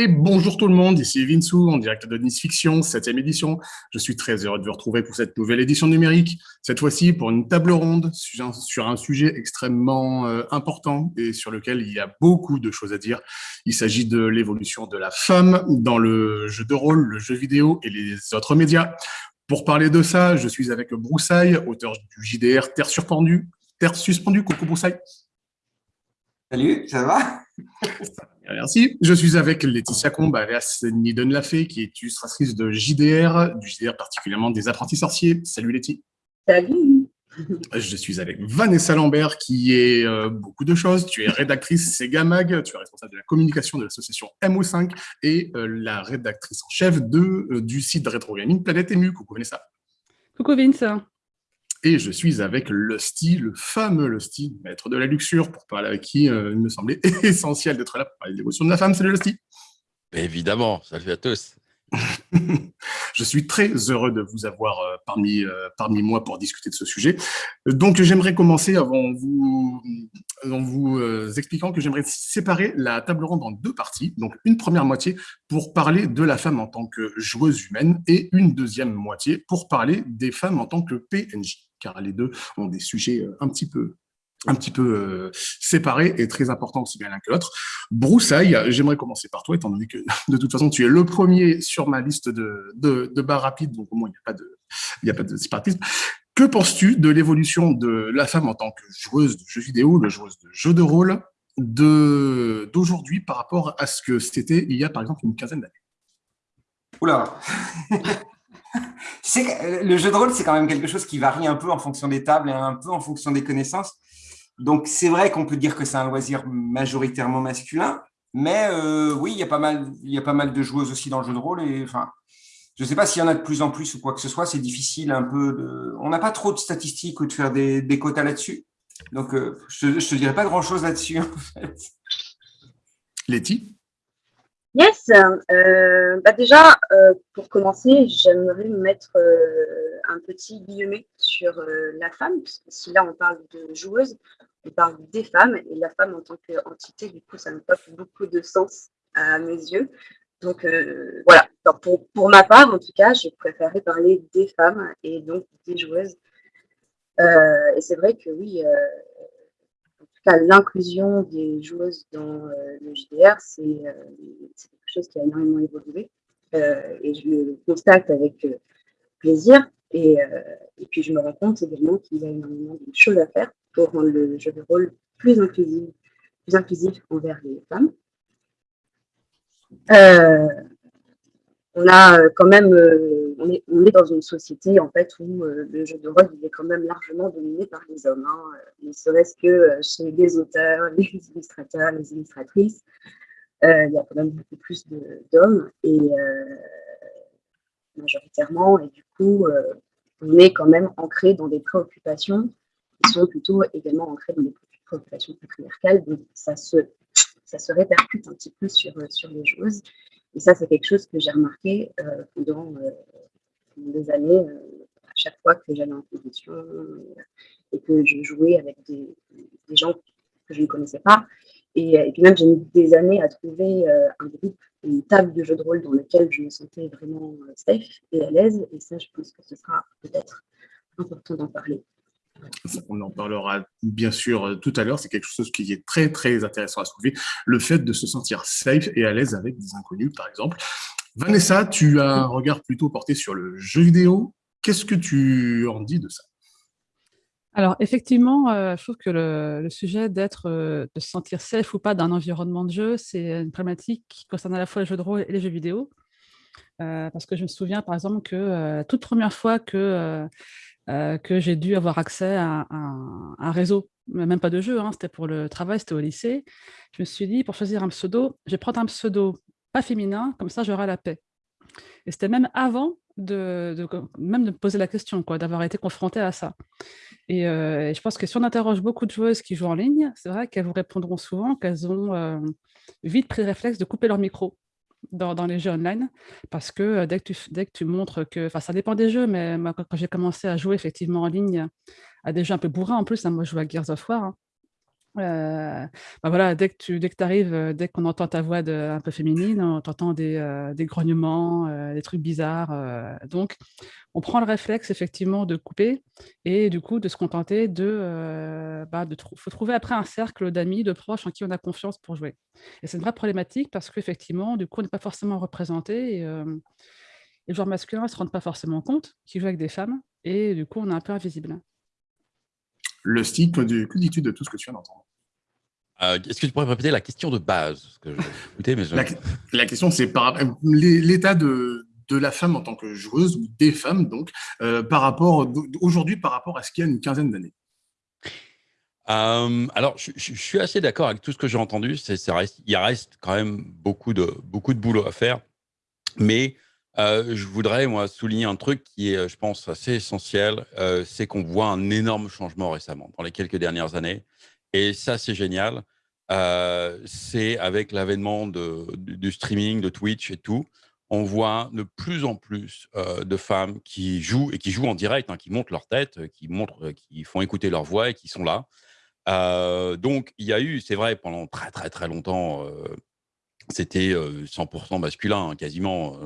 Et bonjour tout le monde, ici Vinsou, en direct de Nice Fiction, 7 édition. Je suis très heureux de vous retrouver pour cette nouvelle édition numérique, cette fois-ci pour une table ronde sur un, sujet extrêmement euh, important et sur lequel il y a beaucoup de choses à dire. Il s'agit de l'évolution de la femme dans le jeu de rôle, le jeu vidéo et les autres médias. Pour parler de ça, je suis avec Broussaille, auteur du JDR Terre suspendue. Terre suspendue, coucou Broussaille. Salut, ça va? Merci. Je suis avec Laetitia Combe, alias Niden Lafay, qui est illustratrice de JDR, du JDR particulièrement des apprentis sorciers. Salut Letty. Salut. Je suis avec Vanessa Lambert, qui est euh, beaucoup de choses. Tu es rédactrice Sega Mag, tu es responsable de la communication de l'association MO5 et euh, la rédactrice en chef de, euh, du site de rétro gaming Planète Émue. Coucou Vanessa. Coucou Vince. Et je suis avec Lusty, le fameux Lusty, maître de la luxure, pour parler avec qui euh, il me semblait essentiel d'être là pour parler de l'émotion de la femme. Salut Lusty Évidemment, salut à tous je suis très heureux de vous avoir euh, parmi, euh, parmi moi pour discuter de ce sujet. Donc, j'aimerais commencer avant vous, en vous expliquant que j'aimerais séparer la table ronde en deux parties. Donc, une première moitié pour parler de la femme en tant que joueuse humaine et une deuxième moitié pour parler des femmes en tant que PNJ car les deux ont des sujets euh, un petit peu un petit peu euh, séparés et très importants aussi bien l'un que l'autre. Broussaille, j'aimerais commencer par toi, étant donné que de toute façon, tu es le premier sur ma liste de, de, de bars rapides, donc au moins, il n'y a pas de, il a pas de séparatisme. Que penses-tu de l'évolution de la femme en tant que joueuse de jeux vidéo, le joueuse de jeux de rôle, d'aujourd'hui par rapport à ce que c'était il y a par exemple une quinzaine d'années? Oula sais, le jeu de rôle, c'est quand même quelque chose qui varie un peu en fonction des tables et un peu en fonction des connaissances. Donc, c'est vrai qu'on peut dire que c'est un loisir majoritairement masculin, mais euh, oui, il y, a pas mal, il y a pas mal de joueuses aussi dans le jeu de rôle. Et, enfin, je ne sais pas s'il y en a de plus en plus ou quoi que ce soit, c'est difficile un peu. De... On n'a pas trop de statistiques ou de faire des, quotas là-dessus. Donc, euh, je ne te dirais pas grand-chose là-dessus, en fait. Letty? Yes, euh, bah déjà, euh, pour commencer, j'aimerais mettre euh, un petit guillemet sur la femme, parce que si là on parle de joueuse, on parle des femmes, et la femme en tant qu'entité, du coup, ça me porte beaucoup de sens à mes yeux. Donc voilà, pour, pour, ma part, en tout cas, je préférais parler des femmes et donc des joueuses. et c'est vrai que oui, l'inclusion des joueuses dans euh, le JDR, euh, c'est quelque chose qui a énormément évolué. Euh, et je le constate avec plaisir. Et, et, puis, je me rends compte également qu'il y a énormément de choses à faire pour rendre le jeu de rôle plus inclusif, plus inclusif envers les femmes. On a quand même on est, dans une société en fait où euh, le jeu de rôle est quand même largement dominé par les hommes. Hein. Ne serait-ce que euh, chez les auteurs, les illustrateurs, les illustratrices, euh, il y a quand même beaucoup plus d'hommes et majoritairement, et du coup, on est quand même ancré dans des préoccupations qui sont plutôt également ancrées dans des préoccupations patriarcales. Donc ça se, ça se répercute un petit peu sur, sur les joueuses. Et ça, c'est quelque chose que j'ai remarqué pendant, des années, euh, à chaque fois que j'allais en compétition euh, et que je jouais avec des, gens que je ne connaissais pas. Et, puis même, j'ai mis des années à trouver euh, un groupe, une table de jeu de rôle dans lequel je me sentais vraiment safe et à l'aise. Et ça, je pense que ce sera peut-être important d'en parler. On en parlera bien sûr tout à l'heure, c'est quelque chose qui est très très intéressant à soulever, le fait de se sentir safe et à l'aise avec des inconnus par exemple. Vanessa, tu as un regard plutôt porté sur le jeu vidéo. Qu'est-ce que tu en dis de ça? Alors, effectivement, euh, je trouve que le, sujet d'être, euh, de se sentir safe ou pas d'un environnement de jeu, c'est une problématique qui concerne à la fois les jeux de rôle et les jeux vidéo. Euh, parce que je me souviens, par exemple, que toute première fois que, que j'ai dû avoir accès à, un réseau, même pas de jeu, hein, c'était pour le travail, c'était au lycée, je me suis dit, pour choisir un pseudo, je vais prendre un pseudo pas féminin, comme ça j'aurai la paix. Et c'était même avant de, même de me poser la question, d'avoir été confrontée à ça. Euh, et, je pense que si on interroge beaucoup de joueuses qui jouent en ligne, c'est vrai qu'elles vous répondront souvent qu'elles ont euh, vite pris le réflexe de couper leur micro dans, les jeux online, parce que dès, que tu, dès que tu montres que, enfin ça dépend des jeux, mais moi, quand, j'ai commencé à jouer effectivement en ligne à des jeux un peu bourrins en plus, hein, moi je joue à Gears of War, hein, euh, bah voilà, dès que tu dès que arrives, euh, dès qu'on entend ta voix de, un peu féminine, on t'entend des, euh, des grognements, des trucs bizarres. donc, on prend le réflexe effectivement de couper et du coup de se contenter de, bah, faut trouver après un cercle d'amis, de proches en qui on a confiance pour jouer. Et c'est une vraie problématique parce qu'effectivement, du coup, on n'est pas forcément représenté et, et le genre masculin ne se rend pas forcément compte qu'il joue avec des femmes et du coup, on est un peu invisible. Le que dis-tu de tout ce que tu viens d'entendre? Euh, Est-ce que tu pourrais répéter la question de base? Que mais la, question, c'est par l'état de, de la femme en tant que joueuse, ou des femmes, donc, euh, par rapport aujourd'hui par rapport à ce qu'il y a une quinzaine d'années euh, alors, je, suis assez d'accord avec tout ce que j'ai entendu. il reste quand même beaucoup de, beaucoup de boulot à faire. Mais euh, je voudrais, moi, souligner un truc qui est, je pense, assez essentiel. Euh, c'est qu'on voit un énorme changement récemment, dans les quelques dernières années. Et ça, c'est génial. Euh, c'est avec l'avènement du, streaming, de Twitch et tout, on voit de plus en plus de femmes qui jouent et qui jouent en direct, hein, qui montrent leur tête, qui montrent, qui font écouter leur voix et qui sont là. donc, il y a eu, c'est vrai, pendant très très très longtemps, c'était 100% masculin, hein, quasiment.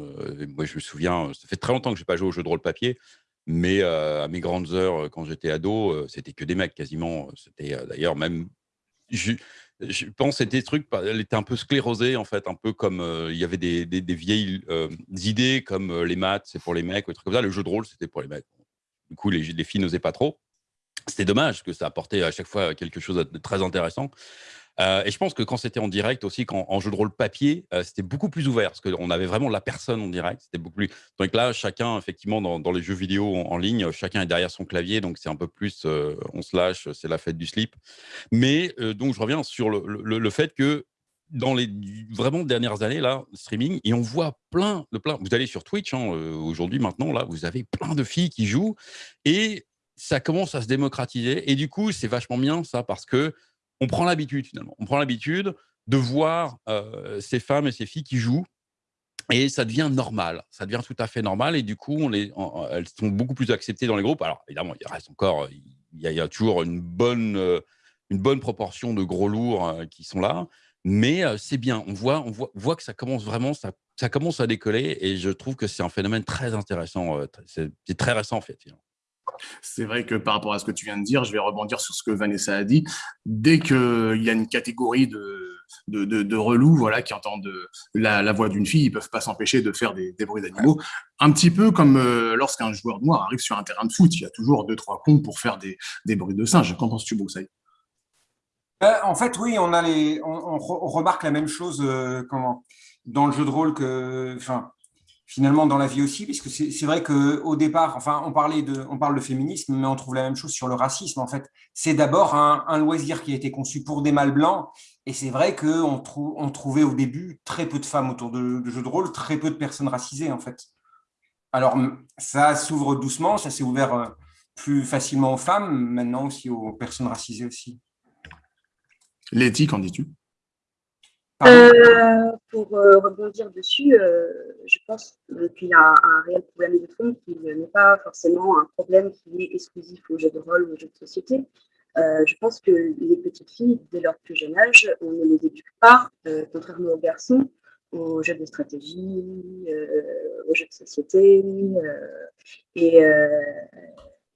moi, je me souviens, ça fait très longtemps que je n'ai pas joué au jeu de rôle papier, mais à mes grandes heures, quand j'étais ado, c'était que des mecs, quasiment. C'était d'ailleurs même... Je, pense que des trucs, elle un peu sclérosée, en fait, un peu comme il y avait des, vieilles idées comme les maths, c'est pour les mecs, ou trucs comme ça. Le jeu de rôle, c'était pour les mecs. Du coup, les, les filles n'osaient pas trop. C'était dommage, que ça apportait à chaque fois quelque chose de très intéressant. Euh, et je pense que quand c'était en direct aussi, quand, en jeu de rôle papier, euh, c'était beaucoup plus ouvert parce qu'on avait vraiment la personne en direct. C'était beaucoup plus. Donc là, chacun, effectivement, dans, les jeux vidéo en, ligne, chacun est derrière son clavier, donc c'est un peu plus, euh, on se lâche, c'est la fête du slip. Mais donc je reviens sur le, fait que dans les vraiment dernières années là, streaming, et on voit plein de plein. Vous allez sur Twitch hein, aujourd'hui, maintenant là, vous avez plein de filles qui jouent et ça commence à se démocratiser. Et du coup, c'est vachement bien ça parce que on prend l'habitude finalement. On prend l'habitude de voir euh, ces femmes et ces filles qui jouent et ça devient normal. Ça devient tout à fait normal et du coup, elles sont beaucoup plus acceptées dans les groupes. Alors évidemment, il reste encore, il y a, toujours une bonne, euh, une bonne proportion de gros lourds euh, qui sont là, mais c'est bien. On voit, que ça commence vraiment, ça, ça commence à décoller et je trouve que c'est un phénomène très intéressant. C'est très récent en fait. C'est vrai que par rapport à ce que tu viens de dire, je vais rebondir sur ce que Vanessa a dit. Dès qu'il y a une catégorie de, de, relous voilà, qui entendent la, voix d'une fille, ils ne peuvent pas s'empêcher de faire des, bruits d'animaux. Un petit peu comme euh, lorsqu'un joueur noir arrive sur un terrain de foot, il y a toujours deux, trois cons pour faire des, bruits de singe. Qu'en penses-tu, Broussaille? Euh, En fait, oui, on, remarque la même chose euh, dans le jeu de rôle que... finalement dans la vie aussi, puisque c'est vrai qu'au départ, enfin, on, parlait de, on parle de féminisme, mais on trouve la même chose sur le racisme. En fait, c'est d'abord un, loisir qui a été conçu pour des mâles blancs, et c'est vrai qu'on on trouvait au début très peu de femmes autour de, jeux de rôle, très peu de personnes racisées, en fait. Alors, ça s'ouvre doucement, ça s'est ouvert euh, plus facilement aux femmes, maintenant aussi aux personnes racisées aussi. Letty, qu'en dis-tu? Euh, pour euh, rebondir dessus, euh, je pense qu'il y a un, réel problème de fond qui n'est pas forcément un problème qui est exclusif aux jeux de rôle ou aux jeux de société. je pense que les petites filles, dès leur plus jeune âge, on ne les éduque pas, contrairement aux garçons, aux jeux de stratégie, aux jeux de société. Et, et,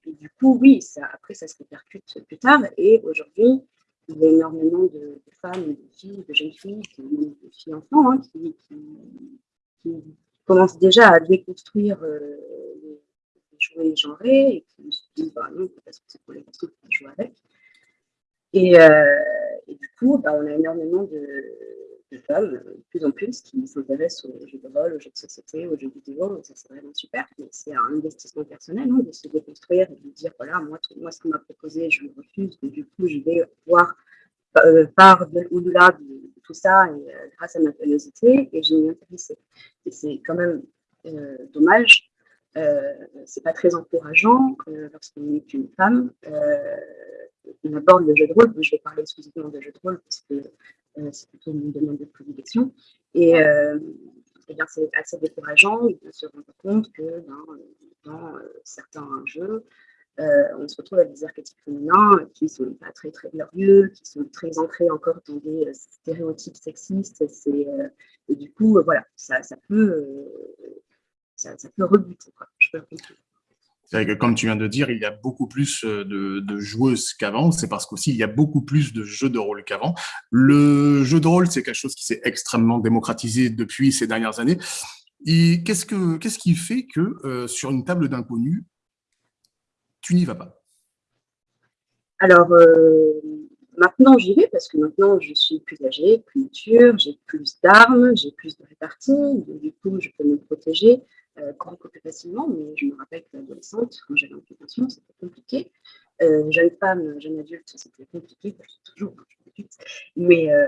du coup, oui, ça, après, ça se répercute plus tard. Et aujourd'hui, il y a énormément de, femmes, de filles, de jeunes filles, de filles enfants, hein, qui, commencent déjà à déconstruire euh, les, jouets genrés et qui se disent bah, non, parce que c'est pour les garçons qui jouer avec. Et, euh, et, du coup, bah, on a énormément de, de femmes, de plus en plus, qui s'intéressent aux jeux de rôle, aux jeux de société, aux jeux vidéo, ça c'est vraiment super, mais c'est un investissement personnel hein, de se déconstruire et de dire, voilà, moi, moi ce qu'on m'a proposé, je le refuse, du coup, je vais voir euh, par au-delà de, tout ça, et, euh, grâce à ma curiosité, et je m'y. Et c'est quand même euh, dommage, euh, c'est pas très encourageant lorsqu'on est une femme, on aborde le jeu de rôle, je vais parler exclusivement de jeu de rôle parce que euh, c'est plutôt une demande de prédilection. Et, euh, eh c'est assez décourageant de se rendre compte que dans, euh, certains jeux, on se retrouve avec des archétypes féminins qui ne sont pas très, très glorieux, qui sont très ancrés encore dans des stéréotypes sexistes. et du coup, voilà, ça, peut, ça, peut rebuter. Je peux c'est que, comme tu viens de dire, il y a beaucoup plus euh, de, joueuses qu'avant. C'est parce qu'aussi, il y a beaucoup plus de jeux de rôle qu'avant. Le jeu de rôle, c'est quelque chose qui s'est extrêmement démocratisé depuis ces dernières années. Et qu'est-ce, que, qu'est-ce qui fait que euh, sur une table d'inconnus, tu n'y vas pas? Alors, euh, maintenant, j'y vais parce que maintenant, je suis plus âgée, plus mature, j'ai plus d'armes, j'ai plus de répartie. Du coup, je peux me protéger euh, facilement, mais je me rappelle que l'adolescente, quand j'avais une c'était compliqué. Euh, jeune femme, jeune adulte, c'était compliqué, toujours, hein, mais euh,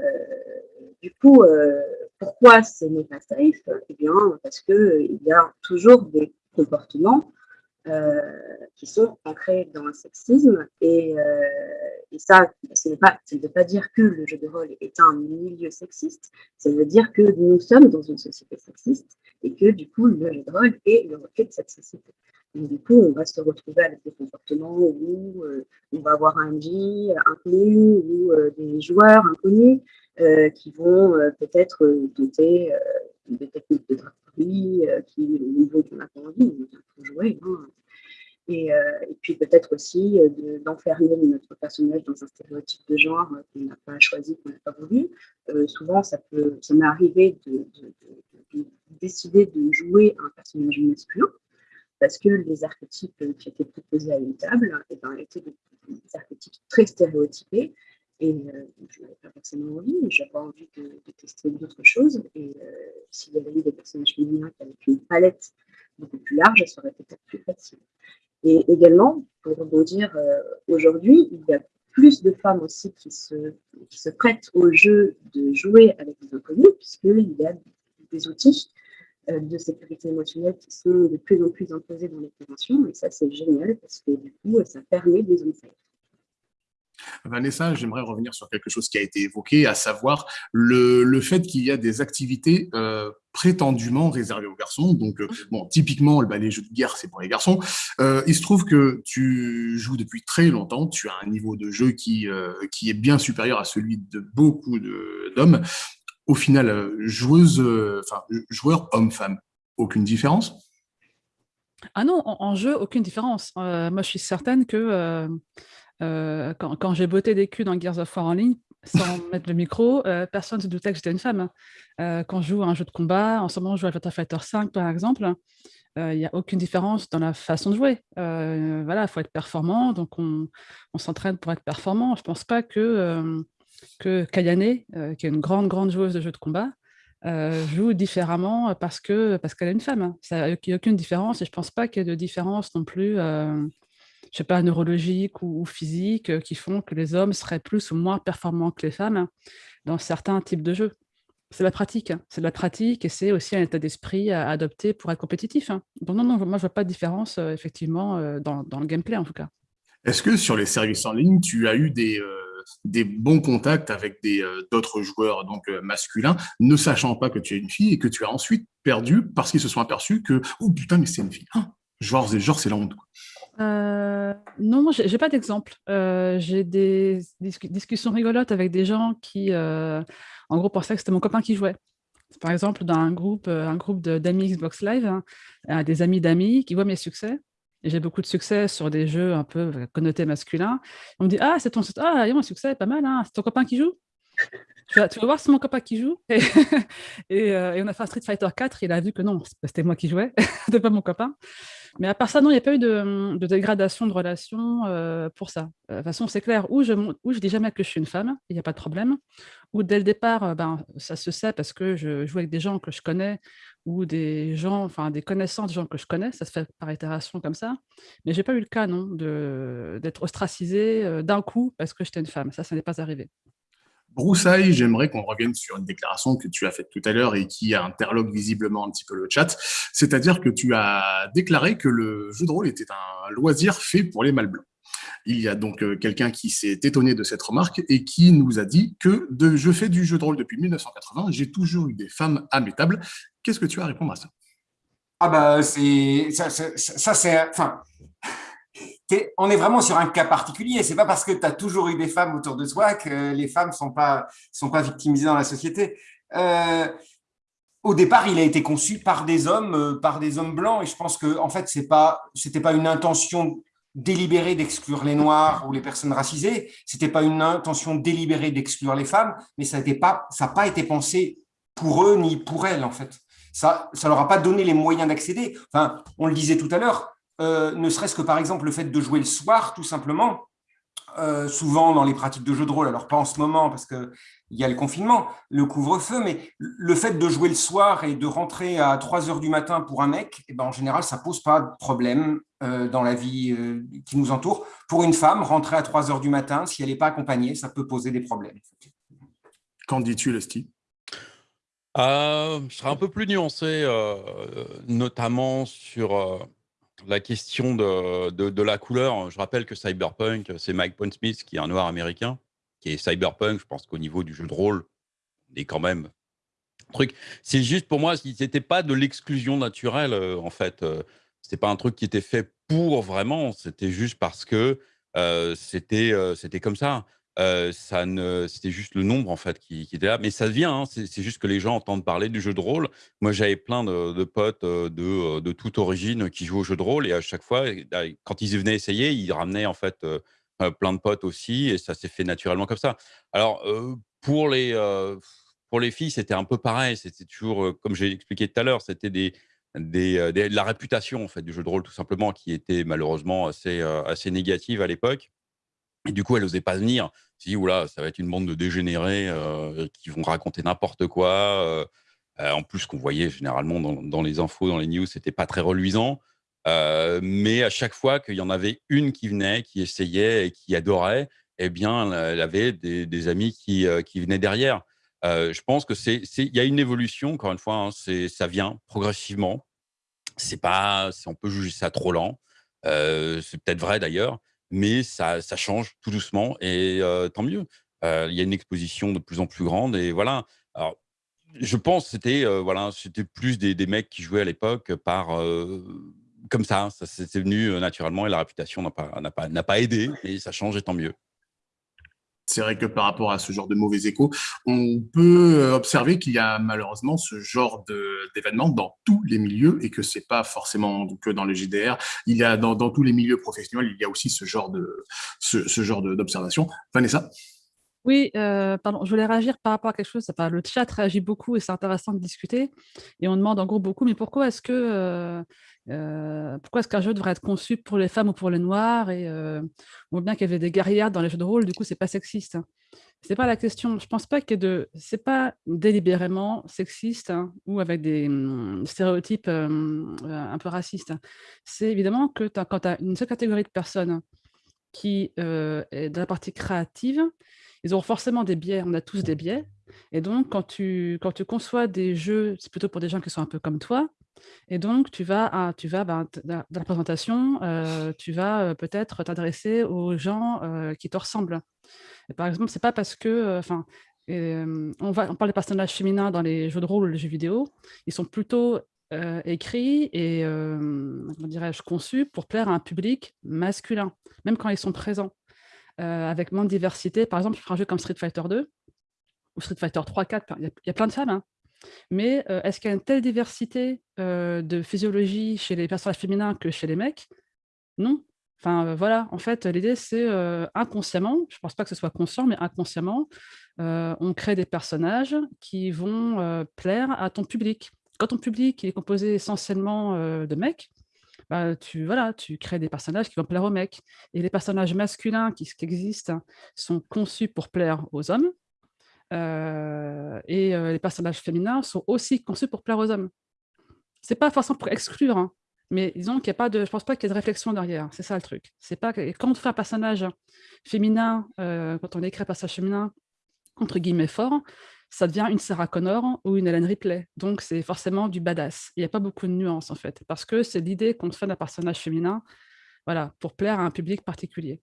du coup, euh, pourquoi ce n'est pas safe? Eh bien, parce qu'il y a toujours des comportements qui sont ancrés dans le sexisme. Et, ça, ce, pas, ça ne pas dire que le jeu de rôle est un milieu sexiste, ça veut dire que nous sommes dans une société sexiste et que du coup, le de rôle est le reflet de cette société. Donc, du coup, on va se retrouver avec des comportements où euh, on va avoir un MJ inconnu ou euh, des joueurs inconnus euh, qui vont peut-être doter des techniques de draperie qui, au niveau qu'on n'a pas envie, on jouer. Hein. Et, et, puis peut-être aussi d'enfermer notre personnage dans un stéréotype de genre qu'on n'a pas choisi, qu'on n'a pas voulu. souvent, ça ça m'est arrivé de décidé de jouer un personnage masculin parce que les archétypes qui étaient proposés à une table eh ben, étaient des, archétypes très stéréotypés et euh, je n'avais pas forcément envie, mais j'avais envie de, tester d'autres choses. Et euh, s'il y avait eu des personnages féminins avec une palette beaucoup plus large, ça aurait été peut-être plus facile. Et également, pour rebondir, euh, aujourd'hui, il y a plus de femmes aussi qui se, qui se prêtent au jeu de jouer avec des inconnus, puisqu'il y a des outils de sécurité émotionnelle qui sont de plus en plus imposées dans les conventions. Et ça, c'est génial parce que du coup, ça permet des insights. Vanessa, j'aimerais revenir sur quelque chose qui a été évoqué, à savoir le, le fait qu'il y a des activités euh, prétendument réservées aux garçons. Donc, euh, bon, typiquement, bah, les jeux de guerre, c'est pour les garçons. Euh, il se trouve que tu joues depuis très longtemps, tu as un niveau de jeu qui, euh, qui est bien supérieur à celui de beaucoup d'hommes au final, euh, joueuse, euh, enfin, joueur homme-femme, aucune différence? Ah non, en, jeu, aucune différence. Euh, moi, je suis certaine que quand, j'ai botté des culs dans Gears of War en ligne, sans mettre le micro, personne ne se doutait que j'étais une femme. quand je joue à un jeu de combat, en ce moment, je joue à Virtua Fighter 5, par exemple, il n'y a aucune différence dans la façon de jouer. voilà, il faut être performant, donc on, on s'entraîne pour être performant. Je ne pense pas que que Kayane, euh, qui est une grande, grande joueuse de jeux de combat, euh, joue différemment parce qu'elle parce qu'elle est une femme. Il n'y a aucune différence et je ne pense pas qu'il y ait de différence non plus, euh, je sais pas, neurologique ou, physique, qui font que les hommes seraient plus ou moins performants que les femmes dans certains types de jeux. C'est la pratique, hein. c'est la pratique et c'est aussi un état d'esprit à adopter pour être compétitif. Hein. Donc non, non, moi je vois pas de différence effectivement dans, le gameplay en tout cas. Est-ce que sur les services en ligne, tu as eu des, des bons contacts avec euh, d'autres joueurs donc euh, masculins, ne sachant pas que tu es une fille et que tu as ensuite perdu parce qu'ils se sont aperçus que oh putain mais c'est une fille. Ah, genre genre c'est la honte. Euh, non, j'ai pas d'exemple. j'ai des discussions rigolotes avec des gens qui, en gros, pensaient que c'était mon copain qui jouait. Par exemple, dans un groupe, un groupe d'amis Xbox Live, hein, des amis d'amis qui voient mes succès j'ai beaucoup de succès sur des jeux un peu connotés masculins. On me dit Ah, c'est ton ah, mon succès, pas mal, hein. c'est ton copain qui joue? Tu vas, voir, c'est mon copain qui joue. Et, euh, on a fait un Street Fighter 4, il a vu que non, c'était moi qui jouais, c'était pas mon copain. Mais à part ça, non, il n'y a pas eu de, dégradation de relation euh, pour ça. De toute façon, c'est clair, où je je dis jamais que je suis une femme, il n'y a pas de problème. Ou dès le départ, ben, ça se sait parce que je joue avec des gens que je connais ou des gens, enfin des connaissances de gens que je connais, ça se fait par itération comme ça. Mais j'ai pas eu le cas, non, d'être ostracisée euh, d'un coup parce que j'étais une femme. Ça, ça n'est pas arrivé. Broussailles, j'aimerais qu'on revienne sur une déclaration que tu as faite tout à l'heure et qui interloque visiblement un petit peu le chat. C'est-à-dire que tu as déclaré que le jeu de rôle était un loisir fait pour les mâles blancs. Il y a donc euh, quelqu'un qui s'est étonné de cette remarque et qui nous a dit que je fais du jeu de rôle depuis 1980, j'ai toujours eu des femmes à mes tables. Qu'est-ce que tu as à répondre à ça? Ah bah c'est ça, ça, c'est enfin on est vraiment sur un cas particulier. C'est pas parce que tu as toujours eu des femmes autour de toi que les femmes sont pas sont pas victimisées dans la société. Euh, au départ, il a été conçu par des hommes, euh, par des hommes blancs, et je pense que en fait, c'est pas, pas une intention délibérée d'exclure les noirs ou les personnes racisées. C'était pas une intention délibérée d'exclure les femmes, mais ça n'a pas, pas été pensé pour eux ni pour elles en fait. Ça, ça leur a pas donné les moyens d'accéder. Enfin, on le disait tout à l'heure, euh, ne serait-ce que par exemple le fait de jouer le soir, tout simplement. Euh, souvent dans les pratiques de jeu de rôle, alors pas en ce moment parce qu'il y a le confinement, le couvre-feu, mais le fait de jouer le soir et de rentrer à 3 heures du matin pour un mec, eh ben, en général, ça pose pas de problème euh, dans la vie qui nous entoure. Pour une femme, rentrer à 3 heures du matin, si elle n'est pas accompagnée, ça peut poser des problèmes. Qu'en dis-tu, Lestie? Je serai un peu plus nuancé, notamment sur la question de, la couleur, je rappelle que Cyberpunk, c'est Mike Pondsmith qui est un noir américain, qui est Cyberpunk. Je pense qu'au niveau du jeu de rôle, on est quand même truc. C'est juste pour moi, c'était pas de l'exclusion naturelle euh, en fait. Euh, c'était pas un truc qui était fait pour vraiment. C'était juste parce que euh, c'était c'était comme ça ne, c'était juste le nombre en fait qui, était là, mais ça vient. Hein, c'est, juste que les gens entendent parler du jeu de rôle. Moi, j'avais plein de, potes de, de, toute origine qui jouent au jeu de rôle et à chaque fois, bah, quand ils venaient essayer, ils ramenaient en fait plein de potes aussi et ça s'est fait naturellement comme ça. Alors pour les pour les filles, c'était un peu pareil. C'était toujours, comme j'ai expliqué tout à l'heure, c'était des, des, de la réputation en fait du jeu de rôle tout simplement qui était malheureusement assez assez négative à l'époque. Et du coup, elle n'osait pas venir. Si, oula, ça va être une bande de dégénérés euh, qui vont raconter n'importe quoi. Euh, euh, en plus, qu'on voyait généralement dans, les infos, dans les news, c'était pas très reluisant. mais à chaque fois qu'il y en avait une qui venait, qui essayait et qui adorait, eh bien, elle avait des, amis qui, qui, venaient derrière. je pense que c'est, il y a une évolution. Encore une fois, hein, c'est, ça vient progressivement. C'est pas, on peut juger ça trop lent. c'est peut-être vrai d'ailleurs, mais ça, change tout doucement et tant mieux. Il y a une exposition de plus en plus grande et voilà. Alors, je pense que c'était voilà, c'était plus des, mecs qui jouaient à l'époque par comme ça, ça c'est venu naturellement et la réputation n'a pas, pas, pas aidé et ça change et tant mieux c'est vrai que par rapport à ce genre de mauvais échos, on peut euh, observer qu'il y a malheureusement ce genre d'événements dans tous les milieux et que c'est pas forcément que dans le JDR. Il y a dans, tous les milieux professionnels, il y a aussi ce genre de ce, genre d'observation. Vanessa? Oui, euh, pardon, je voulais réagir par rapport à quelque chose. Le chat réagit beaucoup et c'est intéressant de discuter. Et on demande en gros beaucoup, mais pourquoi est-ce que euh, euh, est-ce qu'un jeu devrait être conçu pour les femmes ou pour les noirs Et on voit bien qu'il y avait des guerrières dans les jeux de rôle, du coup, c'est pas sexiste. C'est pas la question. Je pense pas que de, c'est pas délibérément sexiste hein, ou avec des hum, stéréotypes un peu racistes. C'est évidemment que quand tu as une seule catégorie de personnes qui est dans la partie créative, ils ont forcément des biais, on a tous des biais. Et donc, quand tu, quand tu conçois des jeux, c'est plutôt pour des gens qui sont un peu comme toi. Et donc, tu vas, tu vas ben, dans la présentation, euh, tu vas euh, peut-être t'adresser aux gens euh, qui te ressemblent. Et par exemple, c'est pas parce que, enfin, on, va, on parle des personnages féminins dans les jeux de rôle les jeux vidéo, ils sont plutôt écrits et, dirais-je, conçus pour plaire à un public masculin, même quand ils sont présents. Euh, avec moins de diversité. Par exemple, feras un jeu comme Street Fighter 2 ou Street Fighter 3, 4, il y, a plein de femmes. Hein. Mais euh, est-ce qu'il y a une telle diversité euh, de physiologie chez les personnages féminins que chez les mecs? Non. Enfin, voilà, en fait, l'idée, c'est inconsciemment, je ne pense pas que ce soit conscient, mais inconsciemment, on crée des personnages qui vont plaire à ton public. Quand ton public est composé essentiellement de mecs, bah, tu, voilà, tu crées des personnages qui vont plaire aux mecs. Et les personnages masculins qui, existent sont conçus pour plaire aux hommes. Euh, et euh, les personnages féminins sont aussi conçus pour plaire aux hommes. C'est pas forcément pour exclure, hein, mais disons qu'il a pas de, je pense pas qu'il y ait de réflexion derrière. C'est ça le truc. C'est pas quand on fait un personnage féminin, euh, quand on écrit un personnage féminin entre guillemets fort, ça devient une Sarah Connor ou une Ellen Ripley. Donc, c'est forcément du badass. Il n'y a pas beaucoup de nuances, en fait, parce que c'est l'idée qu'on se fait d'un personnage féminin voilà, pour plaire à un public particulier.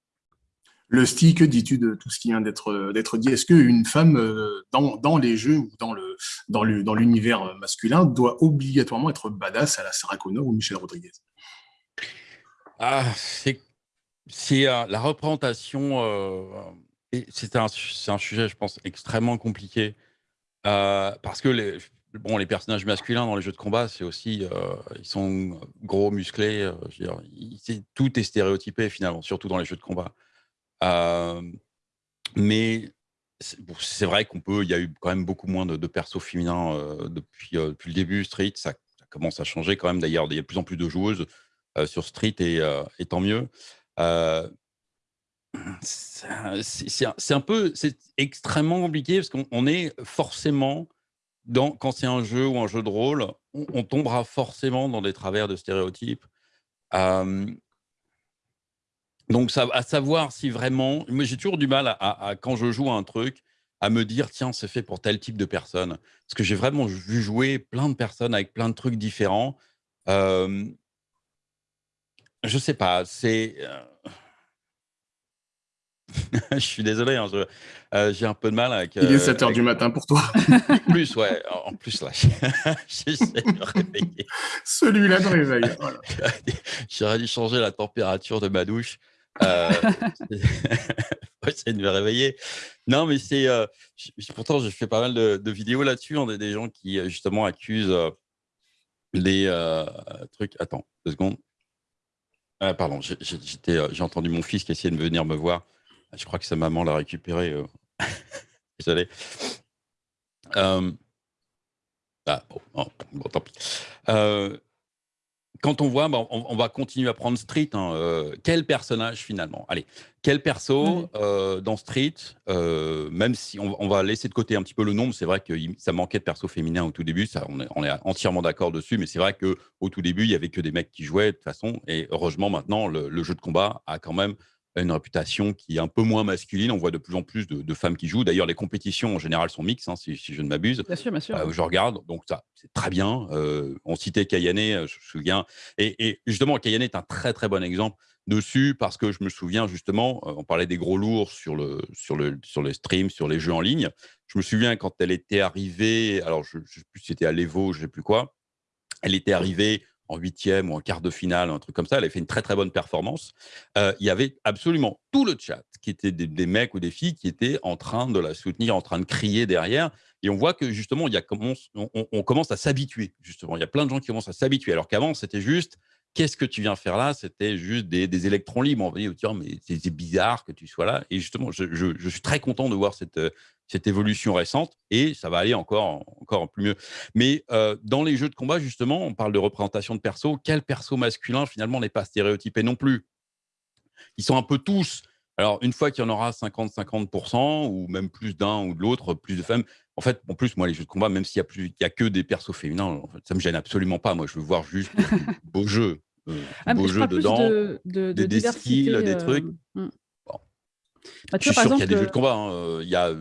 Le style, que dis-tu de tout ce qui vient d'être dit? Est-ce qu'une femme, euh, dans, dans, les jeux ou dans l'univers dans l'univers masculin, doit obligatoirement être badass à la Sarah Connor ou Michel Rodriguez? Ah, c'est c'est la représentation. c'est un, un, sujet, je pense, extrêmement compliqué parce que les, bon, les personnages masculins dans les jeux de combat, c'est aussi, ils sont gros, musclés. dire, tout est stéréotypé finalement, surtout dans les jeux de combat. mais c'est vrai qu'on peut, il y a eu quand même beaucoup moins de, persos féminins depuis, le début. Street, ça, commence à changer quand même. D'ailleurs, il y a de plus en plus de joueuses sur Street et, et tant mieux. C'est un peu, c'est extrêmement compliqué parce qu'on est forcément dans, quand c'est un jeu ou un jeu de rôle, on, tombera forcément dans des travers de stéréotypes. donc, ça, à savoir si vraiment, moi j'ai toujours du mal à, quand je joue à un truc, à me dire tiens c'est fait pour tel type de personne, parce que j'ai vraiment vu jouer plein de personnes avec plein de trucs différents. Euh, je sais pas, c'est je suis désolé, hein, euh, j'ai un peu de mal avec. Il est 7 euh, h du matin pour toi. en plus, ouais. En plus, là, j'essaie de me réveiller. Celui-là de réveil. J'aurais dû changer la température de ma douche. Euh, essayer de me réveiller. Non, mais c'est. Euh, pourtant, j'ai fait pas mal de, vidéos là-dessus. On a des gens qui, justement, accusent les trucs. Attends, deux secondes. Ah, pardon, j'ai entendu mon fils qui essayait de venir me voir. Je crois que sa maman l'a récupéré. Euh. Désolé. Euh, ah, bon, tant pis. Euh, quand on voit, bah, on, va continuer à prendre Street. Hein, quel personnage finalement? Allez, quel perso dans Street Même si on, va laisser de côté un petit peu le nombre, c'est vrai que ça manquait de perso féminin au tout début. Ça, on, est, entièrement d'accord dessus, mais c'est vrai que au tout début, il y avait que des mecs qui jouaient de toute façon. Et heureusement, maintenant, le jeu de combat a quand même une réputation qui est un peu moins masculine. On voit de plus en plus de, femmes qui jouent. D'ailleurs, les compétitions en général sont mixtes, hein, si, je ne m'abuse. Bien sûr, bien sûr. Euh, je regarde, donc ça, c'est très bien. Euh, on citait Kayane, euh, je me souviens. Et, justement, Kayane est un très très bon exemple dessus parce que je me souviens justement, on parlait des gros lourds sur le sur le sur les streams, sur les jeux en ligne. Je me souviens quand elle était arrivée, alors je ne sais plus si c'était à l'Evo, je ne sais plus quoi. Elle était arrivée en huitième ou en quart de finale, un truc comme ça. Elle avait fait une très très bonne performance. Euh, il y avait absolument tout le chat qui était des, mecs ou des filles qui étaient en train de la soutenir, en train de crier derrière. Et on voit que justement, il y a, on, on, commence à s'habituer. Justement, il y a plein de gens qui commencent à s'habituer. Alors qu'avant, c'était juste qu'est-ce que tu viens faire là? C'était juste des, électrons libres. On va dire, mais c'est bizarre que tu sois là. Et justement, je, suis très content de voir cette, cette évolution récente et ça va aller encore, encore plus mieux. Mais euh, dans les jeux de combat, justement, on parle de représentation de perso. Quel perso masculin, finalement, n'est pas stéréotypé non plus? Ils sont un peu tous. Alors, une fois qu'il y en aura 50-50%, ou même plus d'un ou de l'autre, plus de femmes, en fait, en plus, moi, les jeux de combat, même s'il n'y a, a que des persos féminins, en fait, ça ne me gêne absolument pas. Moi, je veux voir juste beaux jeux. Euh, ah, beaux jeux dedans, de, de, de des, skills, des trucs. Euh, hmm. Bon. Bah, je suis sûr qu'il y a des jeux de combat. Hein. Il y a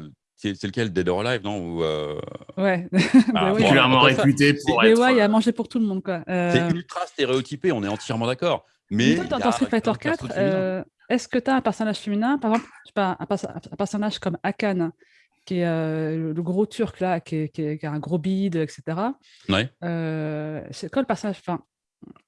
c'est lequel? Dead or Alive, non? Ou euh... Ouais. Ah, bah, réputé pour être. Ouais, il y a euh, mangé pour tout le monde, quoi. Euh... C'est ultra stéréotypé, on est entièrement d'accord. Mais, toi, dans Street Fighter 4, euh, est-ce que tu as un personnage féminin, par exemple, je sais pas, un, personnage comme Akan, qui est euh, le gros turc là, qui, qui, qui, a un gros bide, etc. Ouais. c'est quoi le personnage Enfin,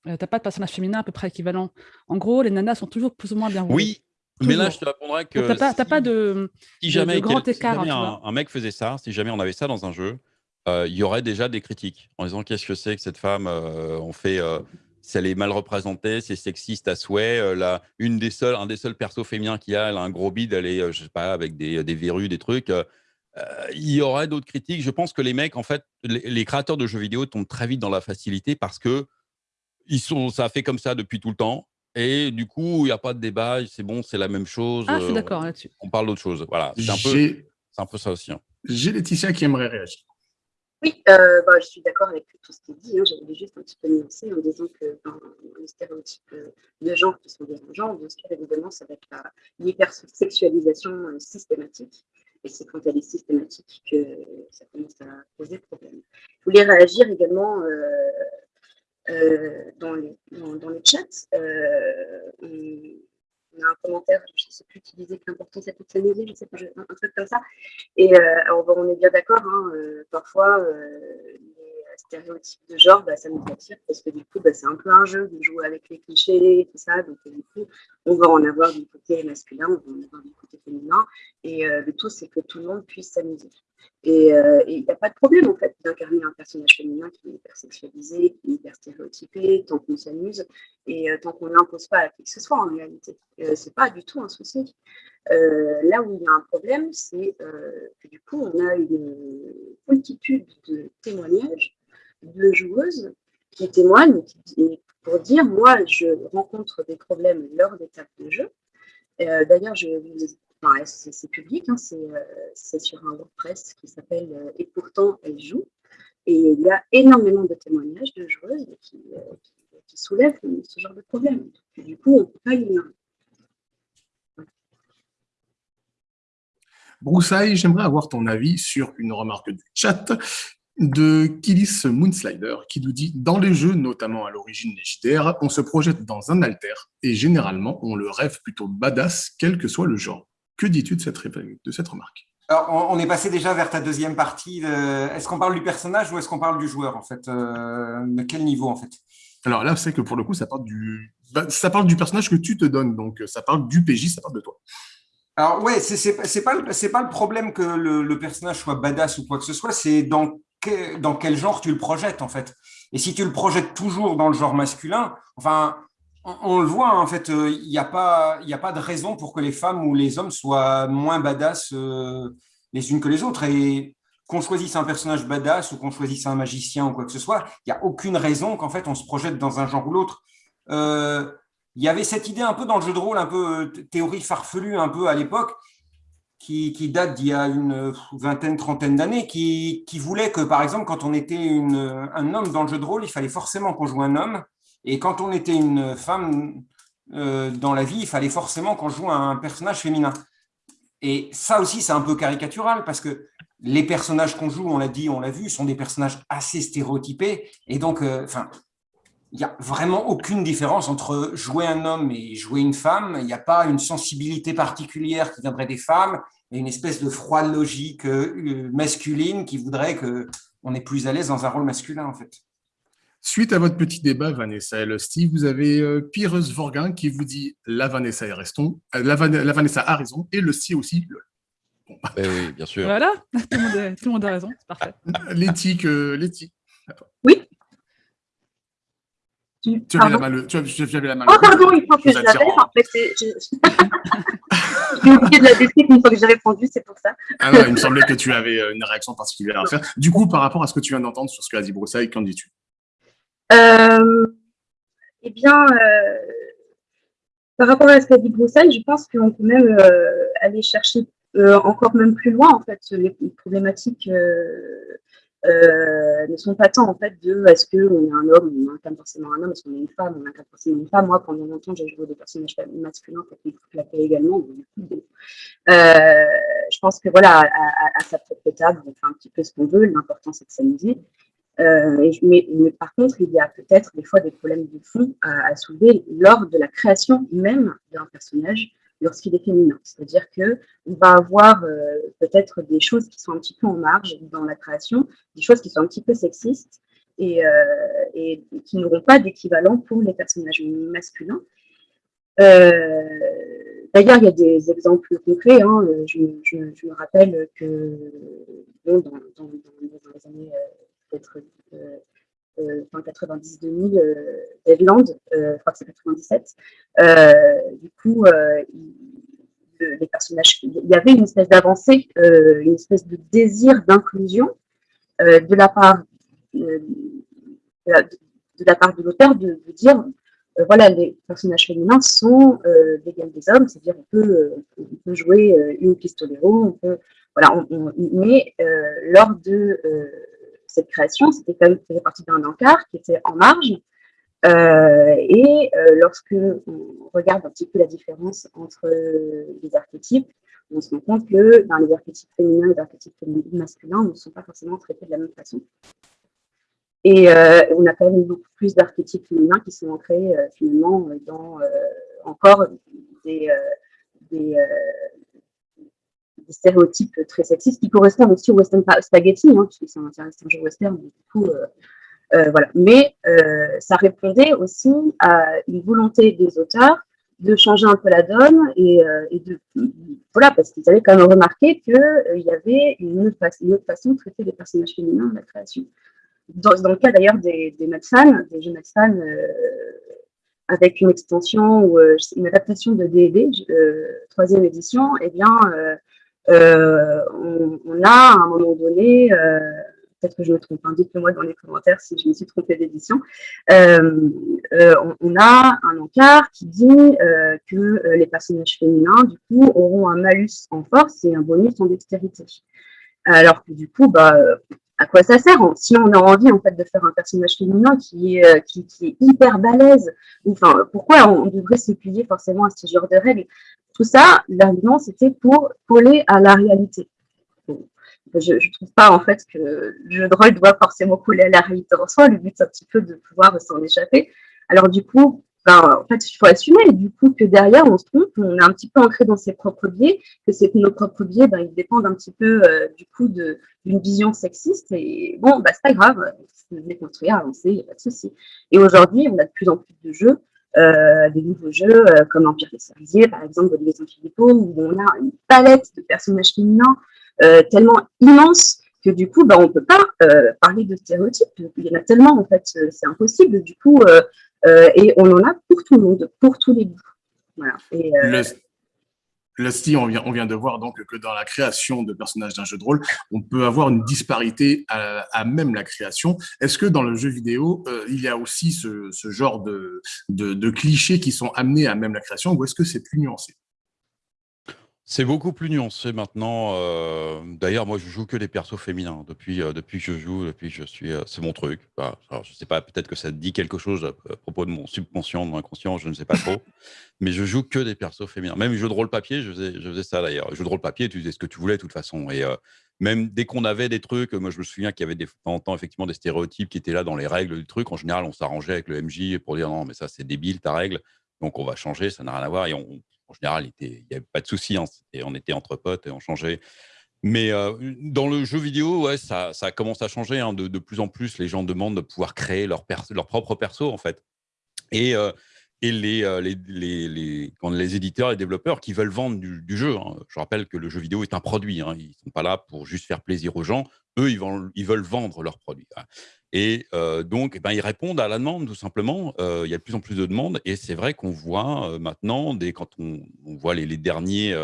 t'as pas de personnage féminin à peu près équivalent. En gros, les nanas sont toujours plus ou moins bien Oui, mais là, je te répondrai que. Tu n'as pas, de, si jamais, grand écart. un, mec faisait ça, si jamais on avait ça dans un jeu, euh, il y aurait déjà des critiques en disant qu'est-ce que c'est que cette femme euh, On fait. Euh, si elle est mal représentée, c'est sexiste à souhait. Là, une des seuls, un des seuls persos féminins qu'il y a, elle a un gros bide, elle est, je sais pas, avec des, des verrues, des trucs. il y aurait d'autres critiques. Je pense que les mecs, en fait, les, créateurs de jeux vidéo tombent très vite dans la facilité parce que ils sont, ça a fait comme ça depuis tout le temps. Et du coup, il n'y a pas de débat, c'est bon, c'est la même chose. Ah, je suis d'accord là-dessus. On parle d'autre chose. Voilà, c'est un, peu, un peu ça aussi. Hein. J'ai Laetitia qui aimerait réagir. Oui, euh, bah, je suis d'accord avec tout ce qui est dit. Hein. J'avais juste un petit peu nuancé en disant que dans les stéréotypes euh, de genre qui sont dérangeants, bien sûr, évidemment, ça va être l'hypersexualisation euh, systématique. Et c'est quand elle est systématique que ça commence à poser problème. Je voulais réagir également euh, dans, les, dans, le chat. Euh, on, a un commentaire, je ne sais plus qui disait que l'important c'est toute je sais pas, un, truc comme ça. Et euh, on est bien d'accord, hein, parfois stéréotypes de genre, bah, ça nous attire parce que du coup, bah, c'est un peu un jeu de jouer avec les clichés et tout ça. Donc, du coup, on va en avoir du côté masculin, on va en avoir du côté féminin. Et le tout, c'est que tout le monde puisse s'amuser. Et il n'y a pas de problème, en fait, d'incarner un personnage féminin qui est hyper sexualisé, qui est hyper stéréotypé, tant qu'on s'amuse et tant qu'on ne l'impose pas à qui que ce soit, en réalité. c'est pas du tout un souci. Euh, là où il y a un problème, c'est euh, que du coup, on a une multitude de témoignages de joueuses qui témoignent pour dire moi, je rencontre des problèmes lors des tables de jeu. Euh, d'ailleurs, c'est public, hein, c'est sur un WordPress qui s'appelle Et pourtant, elle joue. Et il y a énormément de témoignages de joueuses qui, qui, soulèvent ce genre de problème. du coup, on ne peut pas ignorer. Broussaille, j'aimerais avoir ton avis sur une remarque du chat de Killis Moonslider qui nous dit « Dans les jeux, notamment à l'origine les on se projette dans un alter et généralement, on le rêve plutôt badass, quel que soit le genre. Que dis-tu de cette, de cette remarque? Alors, on est passé déjà vers ta deuxième partie. Est-ce qu'on parle du personnage ou est-ce qu'on parle du joueur, en fait? Euh, De quel niveau, en fait? Alors là, c'est que pour le coup, ça parle, du... Bah, ça parle du personnage que tu te donnes. Donc, ça parle du PJ, ça parle de toi. Alors ouais, c'est pas c'est pas le problème que le, personnage soit badass ou quoi que ce soit, c'est dans dans quel genre tu le projettes en fait. Et si tu le projettes toujours dans le genre masculin, enfin on, le voit en fait, euh, il n'y a pas a pas de raison pour que les femmes ou les hommes soient moins badass euh, les unes que les autres et qu'on choisisse un personnage badass ou qu'on choisisse un magicien ou quoi que ce soit, il n'y a aucune raison qu'en fait on se projette dans un genre ou l'autre. Euh, il y avait cette idée un peu dans le jeu de rôle, un peu théorie farfelue un peu à l'époque, qui, date d'il y a une vingtaine, trentaine d'années, qui, voulait que, par exemple, quand on était un homme dans le jeu de rôle, il fallait forcément qu'on joue un homme, et quand on était une femme euh, dans la vie, il fallait forcément qu'on joue un personnage féminin. Et ça aussi, c'est un peu caricatural, parce que les personnages qu'on joue, on l'a dit, on l'a vu, sont des personnages assez stéréotypés, et donc, euh, il n'y a vraiment aucune différence entre jouer un homme et jouer une femme. Il n'y a pas une sensibilité particulière qui viendrait des femmes et une espèce de froide logique euh, masculine qui voudrait qu'on est plus à l'aise dans un rôle masculin, en fait. Suite à votre petit débat, Vanessa et Steve, vous avez euh, Pyrrhus Vorgin qui vous dit la Vanessa, est restons, euh, la, Vanessa a raison et le Steve aussi. Bon. Ben oui, bien sûr. Voilà, tout le monde, a raison, c'est parfait. L'éthique, l'éthique. Oui, tu, avais la main, tu, avais la main. Oh, pardon, il faut que je l'avais. En fait, j'ai oublié de la décrire une fois que j'ai répondu, c'est pour ça. Ah non, il me semblait que tu avais euh, une réaction particulière à faire. Du coup, par rapport à ce que tu viens d'entendre sur ce qu'a dit Broussaille, qu'en dis-tu? euh, Eh bien, euh, par rapport à ce qu'a dit Broussaille, je pense qu'on peut même aller chercher encore même plus loin, en fait, les problématiques euh, ne sont pas tant en fait de est-ce qu'on est un homme, on incarne forcément un homme, est-ce qu'on est une femme, on incarne forcément une femme. Moi, pendant longtemps, j'ai joué des personnages masculins, qui claquaient également. Euh, je pense que voilà, à, sa propre table, on fait un petit peu ce qu'on veut, l'important c'est de s'amuser. Euh, mais, par contre, il y a peut-être des fois des problèmes de fond à, soulever lors de la création même d'un personnage lorsqu'il est féminin. C'est-à-dire qu'on va avoir euh, peut-être des choses qui sont un petit peu en marge dans la création, des choses qui sont un petit peu sexistes et, euh, qui n'auront pas d'équivalent pour les personnages masculins. D'ailleurs, il y a des exemples concrets. Hein. Je, me rappelle que dans, les années peut-être fin 90-2000, Deadland, je crois que c'est 97. du coup, les personnages, il y avait une espèce d'avancée, une espèce de désir d'inclusion de la part de part de l'auteur de, dire voilà, les personnages féminins sont euh, d'égal des hommes, c'est-à-dire on peut, on peut jouer une pistolero, on peut, voilà, mais lors de cette création, c'était quand même faisait partie d'un encart qui était en marge. Euh, et euh, lorsque on regarde un petit peu la différence entre les archétypes, on se rend compte que dans les archétypes féminins et les archétypes masculins ne sont pas forcément traités de la même façon. Et euh, on a quand même beaucoup plus d'archétypes féminins qui sont ancrés finalement dans encore des, stéréotypes très sexistes qui correspondent aussi au western spaghetti, hein, puisque c'est un, un jeu western, du coup, voilà. Mais ça répondait aussi à une volonté des auteurs de changer un peu la donne et, de voilà parce qu'ils avaient quand même remarqué qu'il y avait une autre, façon de traiter les personnages féminins dans la création. Dans, le cas d'ailleurs des, des des jeux Medfan avec une extension ou euh, une adaptation de D&D, euh, troisième édition, eh bien, euh, on, a à un moment donné, peut-être que je me trompe, hein, dites-le-moi dans les commentaires si je me suis trompée d'édition, on, a un encart qui dit que les personnages féminins, du coup, auront un malus en force et un bonus en dextérité. Alors que du coup, bah, à quoi ça sert Si on a envie en fait de faire un personnage féminin qui est, euh, qui, est hyper balèze, enfin, pourquoi on devrait s'appuyer forcément à ce genre de règles? Tout ça, l'argument, c'était pour coller à la réalité. je ne trouve pas en fait que le jeu de rôle doit forcément coller à la réalité en soi. Le but, c'est un petit peu de pouvoir s'en échapper. Alors du coup, ben, en fait, il faut assumer du coup que derrière, on se trompe, on est un petit peu ancré dans ses propres biais, que c'est nos propres biais, ben, ils dépendent un petit peu euh, du coup d'une vision sexiste. Et bon, bah, c'est pas grave, se déconstruire, avancer, il n'y a pas de souci. Et aujourd'hui, on a de plus en plus de jeux, euh, des nouveaux jeux euh, comme Empire des Cerisiers, par exemple, Olivier Saint-Philippot, où on a une palette de personnages féminins tellement immense que du coup, bah, on ne peut pas parler de stéréotypes. Il y en a tellement, en fait, c'est impossible. Du coup, euh, et on en a pour tout le monde, pour tous les goûts. Voilà. Et, euh, on vient, on vient de voir donc que dans la création de personnages d'un jeu de rôle, on peut avoir une disparité à, même la création. Est-ce que dans le jeu vidéo, euh, il y a aussi ce, genre de, clichés qui sont amenés à même la création ou est-ce que c'est plus nuancé? C'est beaucoup plus nuancé maintenant. Euh, d'ailleurs, moi, je joue que des persos féminins depuis, euh, depuis que je joue, depuis que je suis. Euh, c'est mon truc. Bah, alors, je sais pas, peut-être que ça dit quelque chose à, propos de mon subconscient, de mon inconscient, je ne sais pas trop. mais je joue que des persos féminins. Même les jeux de rôle papier, je faisais, je faisais ça d'ailleurs. Jeux de rôle papier, tu faisais ce que tu voulais de toute façon. Et même dès qu'on avait des trucs, moi, je me souviens qu'il y avait des temps en temps effectivement des stéréotypes qui étaient là dans les règles du truc. En général, on s'arrangeait avec le MJ pour dire non, mais ça, c'est débile ta règle. Donc, on va changer, ça n'a rien à voir. Et on, en général, il n'y avait pas de souci. Hein, on était entre potes et on changeait. Mais euh, dans le jeu vidéo, ça, commence à changer. Hein, de, plus en plus, les gens demandent de pouvoir créer leur, leur propre perso, en fait. Et, euh, et les, euh, les, les, les, les éditeurs et développeurs qui veulent vendre du, jeu. Hein. Je rappelle que le jeu vidéo est un produit. Ils ne sont pas là pour juste faire plaisir aux gens. Eux, ils, veulent vendre leur produit. Et donc, eh ben, ils répondent à la demande, tout simplement. il y a de plus en plus de demandes. Et c'est vrai qu'on voit maintenant, dès, quand on, voit les, derniers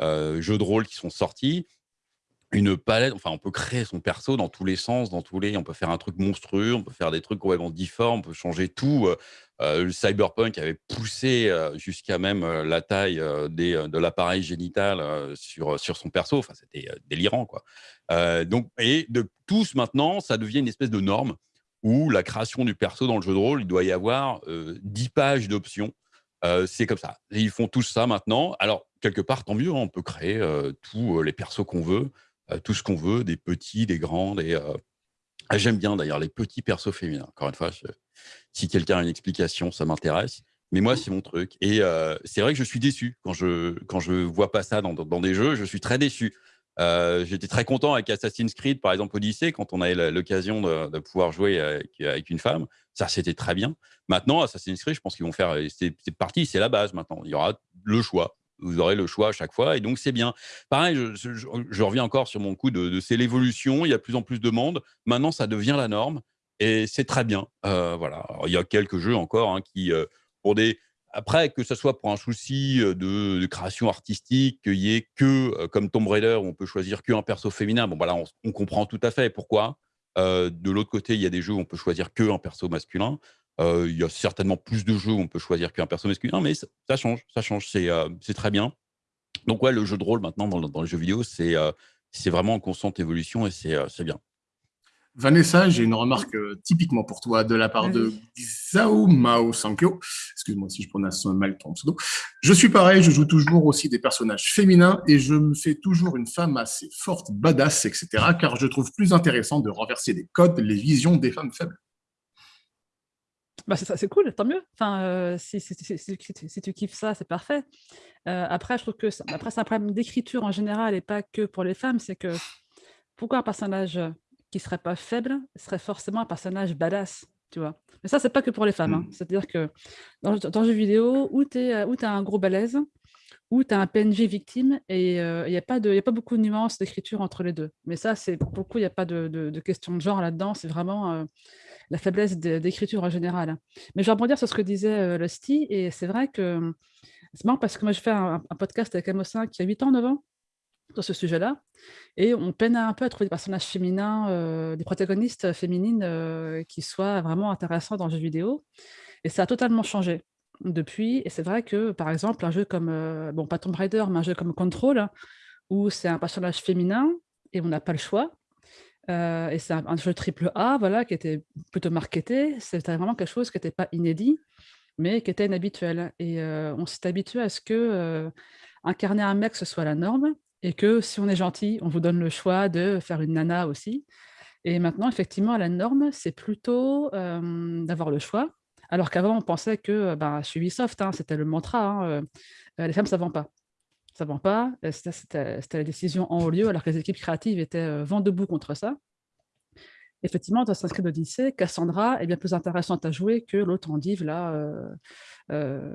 jeux de rôle qui sont sortis, une palette, enfin, on peut créer son perso dans tous les sens, dans tous les, on peut faire un truc monstrueux, on peut faire des trucs complètement difformes, on peut changer tout. le cyberpunk avait poussé jusqu'à même la taille de l'appareil génital sur, sur son perso. Enfin, c'était délirant, quoi. Euh, donc, et de tous maintenant, ça devient une espèce de norme où la création du perso dans le jeu de rôle, il doit y avoir 10 euh, pages d'options. Euh, c'est comme ça. ils font tous ça maintenant. Alors, quelque part, tant mieux, hein, on peut créer tous les persos qu'on veut, tout ce qu'on veut, des petits, des grands. Des, ah, J'aime bien d'ailleurs les petits persos féminins. Encore une fois, si quelqu'un a une explication, ça m'intéresse. Mais moi, c'est mon truc. Et c'est vrai que je suis déçu quand je quand je vois pas ça dans, dans, des jeux. Je suis très déçu. Euh, j'étais très content avec Assassin's Creed, par exemple, Odyssey, quand on avait l'occasion de, pouvoir jouer avec, une femme. Ça, c'était très bien. Maintenant, Assassin's Creed, je pense qu'ils vont faire. C'est parti, c'est la base maintenant. Il y aura le choix. Vous aurez le choix à chaque fois, et donc c'est bien. Pareil, je, reviens encore sur mon coup de, c'est l'évolution. Il y a de plus en plus de monde. Maintenant, ça devient la norme, et c'est très bien. Euh, voilà. il y a quelques jeux encore hein, qui, euh, pour des après, que ce soit pour un souci de, création artistique, qu'il y ait que, comme Tomb Raider, on peut choisir qu'un perso féminin, bon, voilà, on, comprend tout à fait pourquoi. de l'autre côté, il y a des jeux où on peut choisir qu'un perso masculin. Il y a certainement plus de jeux où on peut choisir qu'un perso masculin, mais ça, change, ça change, c'est très bien. Donc ouais, le jeu de rôle maintenant dans, dans les jeux vidéo, c'est vraiment en constante évolution et c'est bien. Vanessa, j'ai une remarque euh, typiquement pour toi de la part de Zhao Mao Sankyo. Excuse-moi si je prononce mal ton pseudo. Je suis pareil, je joue toujours aussi des personnages féminins et je me fais toujours une femme assez forte, badass, etc. car je trouve plus intéressant de renverser les codes, les visions des femmes faibles. Bah, c'est cool, tant mieux. Enfin, euh, si, si, tu kiffes ça, c'est parfait. Euh, après, je trouve que après, c'est un problème d'écriture en général et pas que pour les femmes. C'est que pourquoi un personnage qui serait pas faible serait forcément un personnage badass, tu vois? Mais ça, c'est pas que pour les femmes. Hein. Mmh. C'est-à-dire que dans, dans le jeu vidéo, où tu as un gros balèze, où tu as un PNJ victime et il n'y a, pas a pas beaucoup de nuances d'écriture entre les deux. Mais ça, c'est beaucoup, il n'y a pas de, de, question de genre là-dedans, c'est vraiment la faiblesse d'écriture en général. Mais je vais rebondir sur ce que disait Lusty, et c'est vrai que c'est marrant parce que moi, je fais un, podcast avec Amossin qui a 8 ans, 9 ans, sur ce sujet-là, et on peine un peu à trouver des personnages féminins, des protagonistes féminines qui soient vraiment intéressants dans le jeu vidéo, et ça a totalement changé depuis. Et c'est vrai que, par exemple, un jeu comme, euh, bon, pas Tomb Raider, mais un jeu comme Control, où c'est un personnage féminin et on n'a pas le choix. Euh, et c'est un, jeu triple A, voilà, qui était plutôt marketé. C'était vraiment quelque chose qui n'était pas inédit, mais qui était inhabituel. Et euh, on s'est habitué à ce que incarner un mec, ce soit la norme, et que si on est gentil, on vous donne le choix de faire une nana aussi. Et maintenant, effectivement, la norme, c'est plutôt d'avoir le choix, alors qu'avant, on pensait que bah, chez Ubisoft, hein, c'était le mantra, hein, les femmes, ne vend pas. Ça ne vend pas, c'était la décision en haut lieu, alors que les équipes créatives étaient vent debout contre ça. Effectivement, dans Assassin's Creed Cassandra est bien plus intéressante à jouer que l'autre endive, là,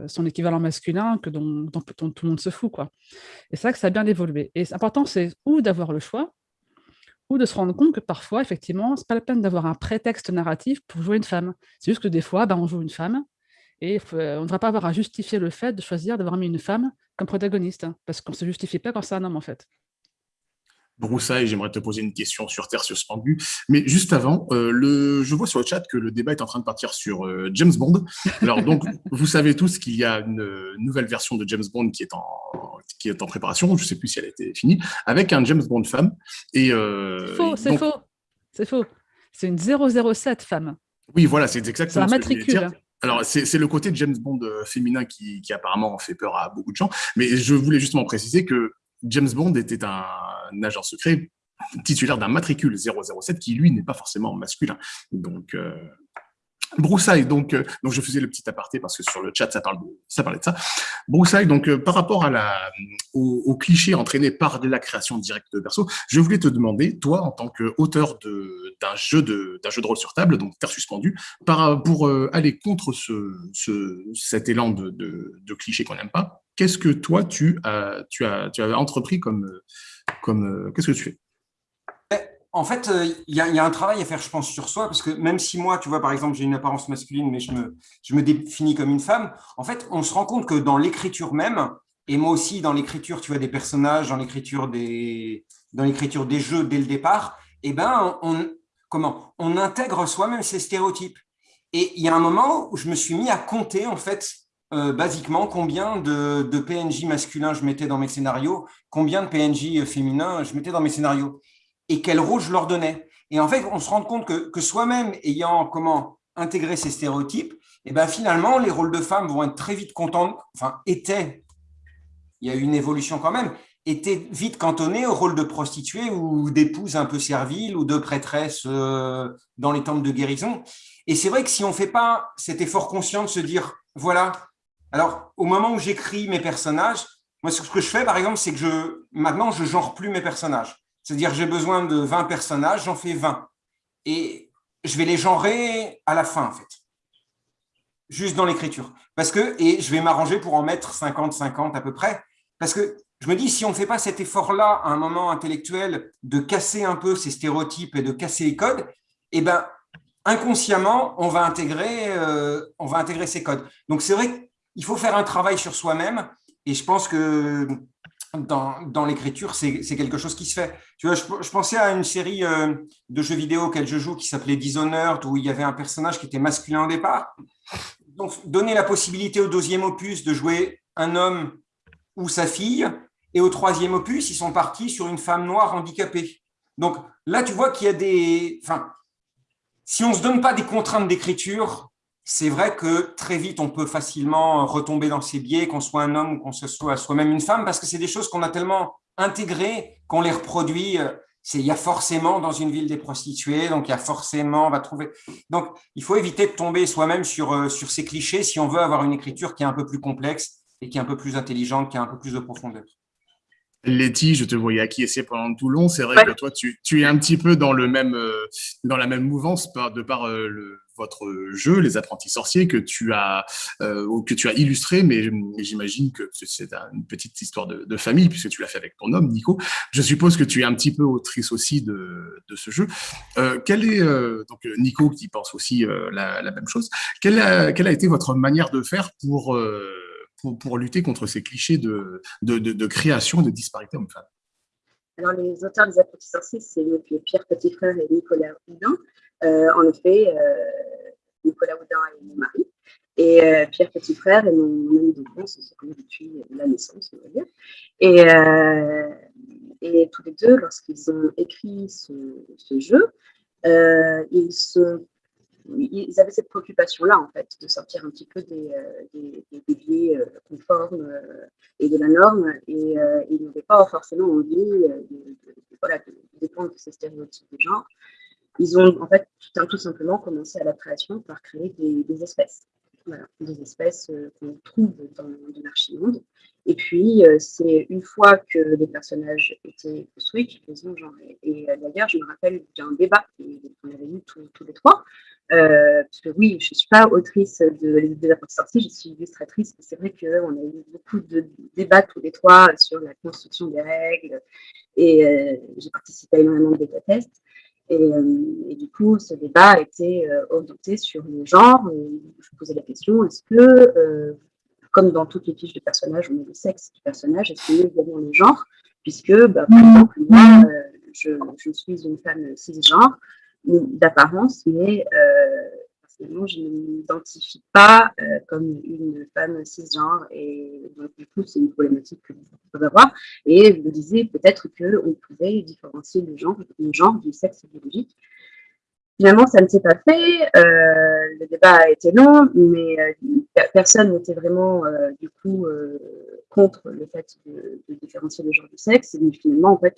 son équivalent masculin, que dont, tout le monde se fout. Quoi. Et c'est que ça a bien évolué. Et important, c'est ou d'avoir le choix, ou de se rendre compte que parfois, effectivement, c'est pas la peine d'avoir un prétexte narratif pour jouer une femme. C'est juste que des fois, ben, on joue une femme, et euh, on ne devrait pas avoir à justifier le fait de choisir d'avoir mis une femme comme protagoniste, hein, parce qu'on ne se justifie pas quand c'est un homme, en fait. Broussaille, j'aimerais te poser une question sur Terre suspendue. Mais juste avant, euh, le, je vois sur le chat que le débat est en train de partir sur euh, James Bond. Alors donc, vous savez tous qu'il y a une nouvelle version de James Bond qui est en, qui est en préparation, je ne sais plus si elle a été finie, avec un James Bond femme. Et, euh, faux, c'est faux, c'est faux. C'est une 007 femme. Oui, voilà, c'est exactement ce que je Alors, c'est le côté James Bond féminin qui, qui, apparemment fait peur à beaucoup de gens. Mais je voulais justement préciser que James Bond était un, agent secret titulaire d'un matricule 007 qui, lui, n'est pas forcément masculin. Donc, euh, Broussailles, donc, euh, donc je faisais le petit aparté parce que sur le chat, ça, parle de, ça parlait de ça. Broussailles, donc euh, par rapport à la, au, au, cliché entraîné par la création directe de perso, je voulais te demander, toi, en tant qu'auteur d'un jeu, de, jeu de rôle sur table, donc Terre suspendue, par, pour aller contre ce, ce, cet élan de, de, de cliché qu'on n'aime pas, qu'est-ce que toi, tu as, tu as, tu as entrepris comme, comme euh, qu'est-ce que tu fais? En fait, euh, il y, a un travail à faire, je pense, sur soi, parce que même si moi, tu vois, par exemple, j'ai une apparence masculine, mais je me, définis comme une femme, en fait, on se rend compte que dans l'écriture même, et moi aussi, dans l'écriture, tu vois, des personnages, dans l'écriture des, jeux dès le départ, eh ben, on, comment, on intègre soi-même ces stéréotypes. Et il y a un moment où je me suis mis à compter, en fait, euh, basiquement combien de, PNJ masculins je mettais dans mes scénarios, combien de PNJ féminins je mettais dans mes scénarios et quel rôle je leur donnais. Et en fait, on se rend compte que, soi-même, ayant comment intégrer ces stéréotypes, et eh ben finalement, les rôles de femmes vont être très vite contents, enfin, étaient, il y a eu une évolution quand même, étaient vite cantonnés au rôle de prostituée ou d'épouse un peu servile ou de prêtresse euh, dans les temples de guérison. Et c'est vrai que si on ne fait pas cet effort conscient de se dire, voilà, alors, au moment où j'écris mes personnages, moi, ce que je fais, par exemple, c'est que je, maintenant, je genre plus mes personnages. C'est-à-dire, j'ai besoin de 20 personnages, j'en fais 20. Et je vais les genrer à la fin, en fait. Juste dans l'écriture. Parce que, et je vais m'arranger pour en mettre 50-50 à peu près. Parce que je me dis, si on ne fait pas cet effort-là à un moment intellectuel de casser un peu ces stéréotypes et de casser les codes, eh ben, inconsciemment, on va intégrer, euh, on va intégrer ces codes. Donc, c'est vrai que il faut faire un travail sur soi-même. Et je pense que dans, l'écriture, c'est quelque chose qui se fait. Tu vois, je, pensais à une série euh, de jeux vidéo auquel je joue qui s'appelait Dishonored, où il y avait un personnage qui était masculin au départ. Donc, donner la possibilité au deuxième opus de jouer un homme ou sa fille, et au troisième opus, ils sont partis sur une femme noire handicapée. Donc là, tu vois qu'il y a des... Enfin, si on ne se donne pas des contraintes d'écriture, c'est vrai que très vite, on peut facilement retomber dans ces biais, qu'on soit un homme ou qu'on soit soi-même une femme, parce que c'est des choses qu'on a tellement intégrées qu'on les reproduit. il y a forcément dans une ville des prostituées, donc il y a forcément, on va trouver. Donc, il faut éviter de tomber soi-même sur, sur ces clichés si on veut avoir une écriture qui est un peu plus complexe et qui est un peu plus intelligente, qui a un peu plus de profondeur. Letty, je te voyais acquiescer pendant tout long. C'est vrai que toi, tu, es un petit peu dans, le même, euh, dans la même mouvance de par euh, votre jeu, Les Apprentis Sorciers, que tu as, euh, que tu as illustré, mais, j'imagine que c'est une petite histoire de, famille, puisque tu l'as fait avec ton homme, Nico. Je suppose que tu es un petit peu autrice aussi de, ce jeu. quelle est, donc Nico qui pense aussi la, même chose, quelle a, été votre manière de faire pour pour, lutter contre ces clichés de, de, de, création de disparité homme-femme Alors, les auteurs des apprentis sorciers, c'est Pierre Petit-Frère et Nicolas Houdin. Euh, en effet, euh, Nicolas Houdin est mon mari. Et euh, Pierre Petit-Frère est mon ami d'enfance, on se connaît depuis la naissance, on va dire. Et, tous les deux, lorsqu'ils ont écrit ce, jeu, ils avaient cette préoccupation-là, en fait, de sortir un petit peu des, des, biais conformes et de la norme. Et ils n'avaient pas forcément envie de, voilà, de, dépendre de ces stéréotypes de genre. Ils ont, en fait, tout, simplement commencé à la création par créer des, espèces. Voilà, des espèces qu'on trouve dans, dans l'archimonde. Et puis, c'est une fois que les personnages étaient construits qu'ils les ont genrés. Et d'ailleurs, je me rappelle d'un débat qu'on avait eu tous, les trois, euh, parce que oui, je ne suis pas autrice de Les de la sortie, je suis illustratrice. C'est vrai qu'on a eu beaucoup de débats tous les trois sur la construction des règles et euh, j'ai participé à énormément de bêta-tests. Et, euh, et, du coup, ce débat a été orienté sur le genre. je posais la question est-ce que, comme dans toutes les fiches de personnages, on met le sexe du personnage, est-ce que nous avons le genre? Puisque, bah, par exemple, moi, je, je, suis une femme cisgenre d'apparence, mais euh, personnellement, je ne m'identifie pas euh, comme une femme cisgenre et donc du coup, c'est une problématique que vous pouvez avoir. Et je me disais peut-être qu'on pouvait différencier le genre, du sexe biologique. Finalement, ça ne s'est pas fait. Euh, le débat a été long, mais personne n'était vraiment du coup contre le fait de, différencier le genre du sexe. Et finalement, en fait,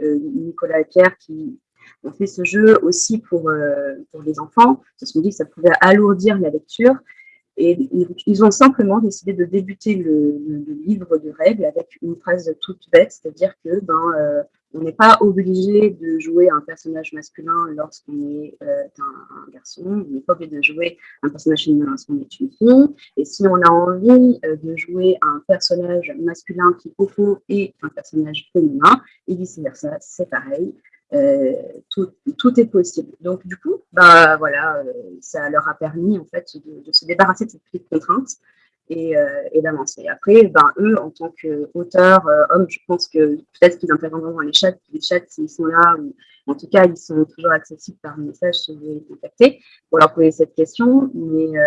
Nicolas et Pierre, qui on fait ce jeu aussi pour, euh, pour les enfants, parce qu'on dit que ça pouvait alourdir la lecture. Et ils ont simplement décidé de débuter le, livre de règles avec une phrase toute bête, c'est-à-dire que ben, euh, on n'est pas obligé de jouer un personnage masculin lorsqu'on est euh, un, garçon, on n'est pas obligé de jouer un personnage féminin lorsqu'on est une fille. Et si on a envie de jouer un personnage masculin qui, au fond, est un personnage féminin, et vice-versa, c'est pareil. Euh, tout, est possible. Donc, du coup, bah, voilà, euh, ça leur a permis en fait de, se débarrasser de cette petite contrainte et, euh, et d'avancer. Après, ben, eux, en tant qu'auteurs, hommes, je pense que peut-être qu'ils interviendront dans les chats, les chats, s'ils sont là, ou en tout cas, ils sont toujours accessibles par message si vous voulez les contacter pour leur poser cette question. Mais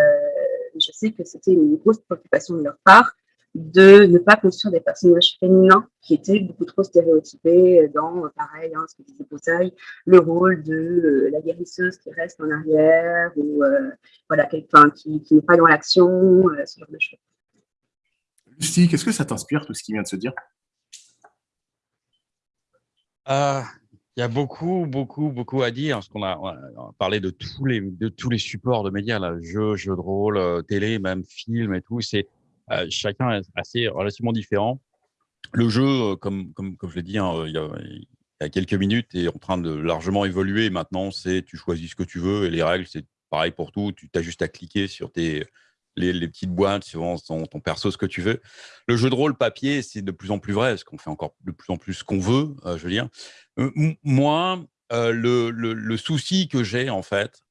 je sais que c'était une grosse préoccupation de leur part de ne pas construire des personnages féminins qui étaient beaucoup trop stéréotypés dans, pareil, hein, ce que disait Poussaille, le rôle de euh, la guérisseuse qui reste en arrière ou euh, voilà, quelqu'un qui, qui n'est pas dans l'action, euh, ce genre de choses. Lucie, qu'est-ce que ça t'inspire, tout ce qui vient de se dire? Il y a beaucoup, beaucoup, beaucoup à dire, parce qu'on a, parlé de tous les, de tous les supports de médias, là, jeux, jeux de rôle, télé, même film et tout. C'est, euh, chacun est assez relativement différent. Le jeu, euh, comme, comme, je l'ai dit hein, il, y a, il, y a, quelques minutes, est en train de largement évoluer. Maintenant, c'est tu choisis ce que tu veux et les règles, c'est pareil pour tout. Tu as juste à cliquer sur tes, les, les, petites boîtes suivant ton, ton, perso, ce que tu veux. Le jeu de rôle papier, c'est de plus en plus vrai, parce qu'on fait encore de plus en plus ce qu'on veut, euh, je veux dire. moi, le, le, le, souci que j'ai, en fait,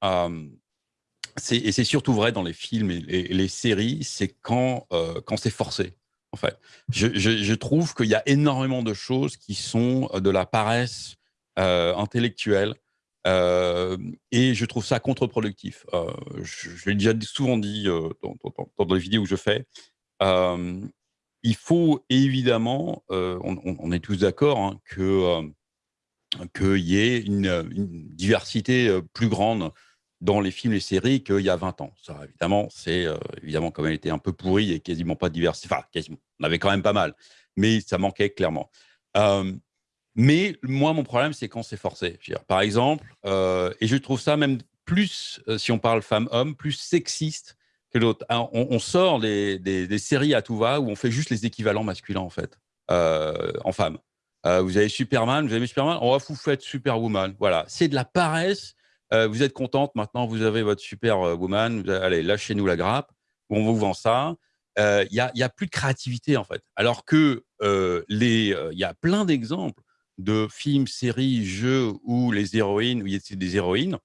et c'est surtout vrai dans les films et, les séries, c'est quand, euh, quand c'est forcé. En fait, je, trouve qu'il y a énormément de choses qui sont euh, de la paresse euh, intellectuelle et je trouve ça contre-productif. je, l'ai déjà souvent dit dans, dans, les vidéos que je fais. il faut évidemment, on, est tous d'accord, hein, que qu'il y ait une, diversité plus grande dans les films et séries qu'il y a 20 ans. Ça, évidemment, c'est euh, évidemment comme elle était un peu pourrie et quasiment pas diversifiée. Enfin, quasiment. On avait quand même pas mal, mais ça manquait clairement. Euh, Mais moi, mon problème, c'est quand c'est forcé. par exemple, et je trouve ça même plus, si on parle femme-homme, plus sexiste que l'autre. On, sort des, des, séries à tout va où on fait juste les équivalents masculins, en fait, en femme. vous avez Superman, vous avez Superman, oh, vous faites Superwoman. Voilà, c'est de la paresse. Vous êtes contente, maintenant vous avez votre Superwoman, allez, lâchez-nous la grappe, on vous vend ça il n'y a, plus de créativité en fait. Alors que les, y a plein d'exemples de films, séries, jeux où les héroïnes, où il y a des héroïnes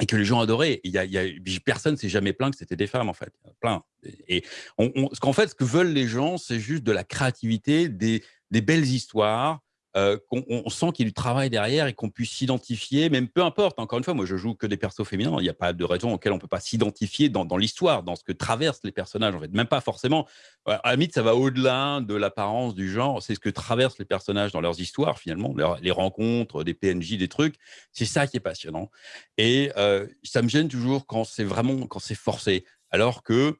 et que les gens adoraient. Il y a, y s'est jamais plaint que c'était des femmes en fait, plein. Et ce qu'en fait, ce que veulent les gens, c'est juste de la créativité, des belles histoires, euh, on, sent qu'il y a du travail derrière et qu'on puisse s'identifier, même peu importe. Encore une fois, moi, je joue que des persos féminins. Il n'y a pas de raison auquel on ne peut pas s'identifier dans, l'histoire, dans ce que traversent les personnages. En fait, même pas forcément. À la ça va au-delà de l'apparence du genre. C'est ce que traversent les personnages dans leurs histoires, finalement, les rencontres, des PNJ, des trucs. C'est ça qui est passionnant. Et euh, ça me gêne toujours quand c'est vraiment quand c'est forcé, alors que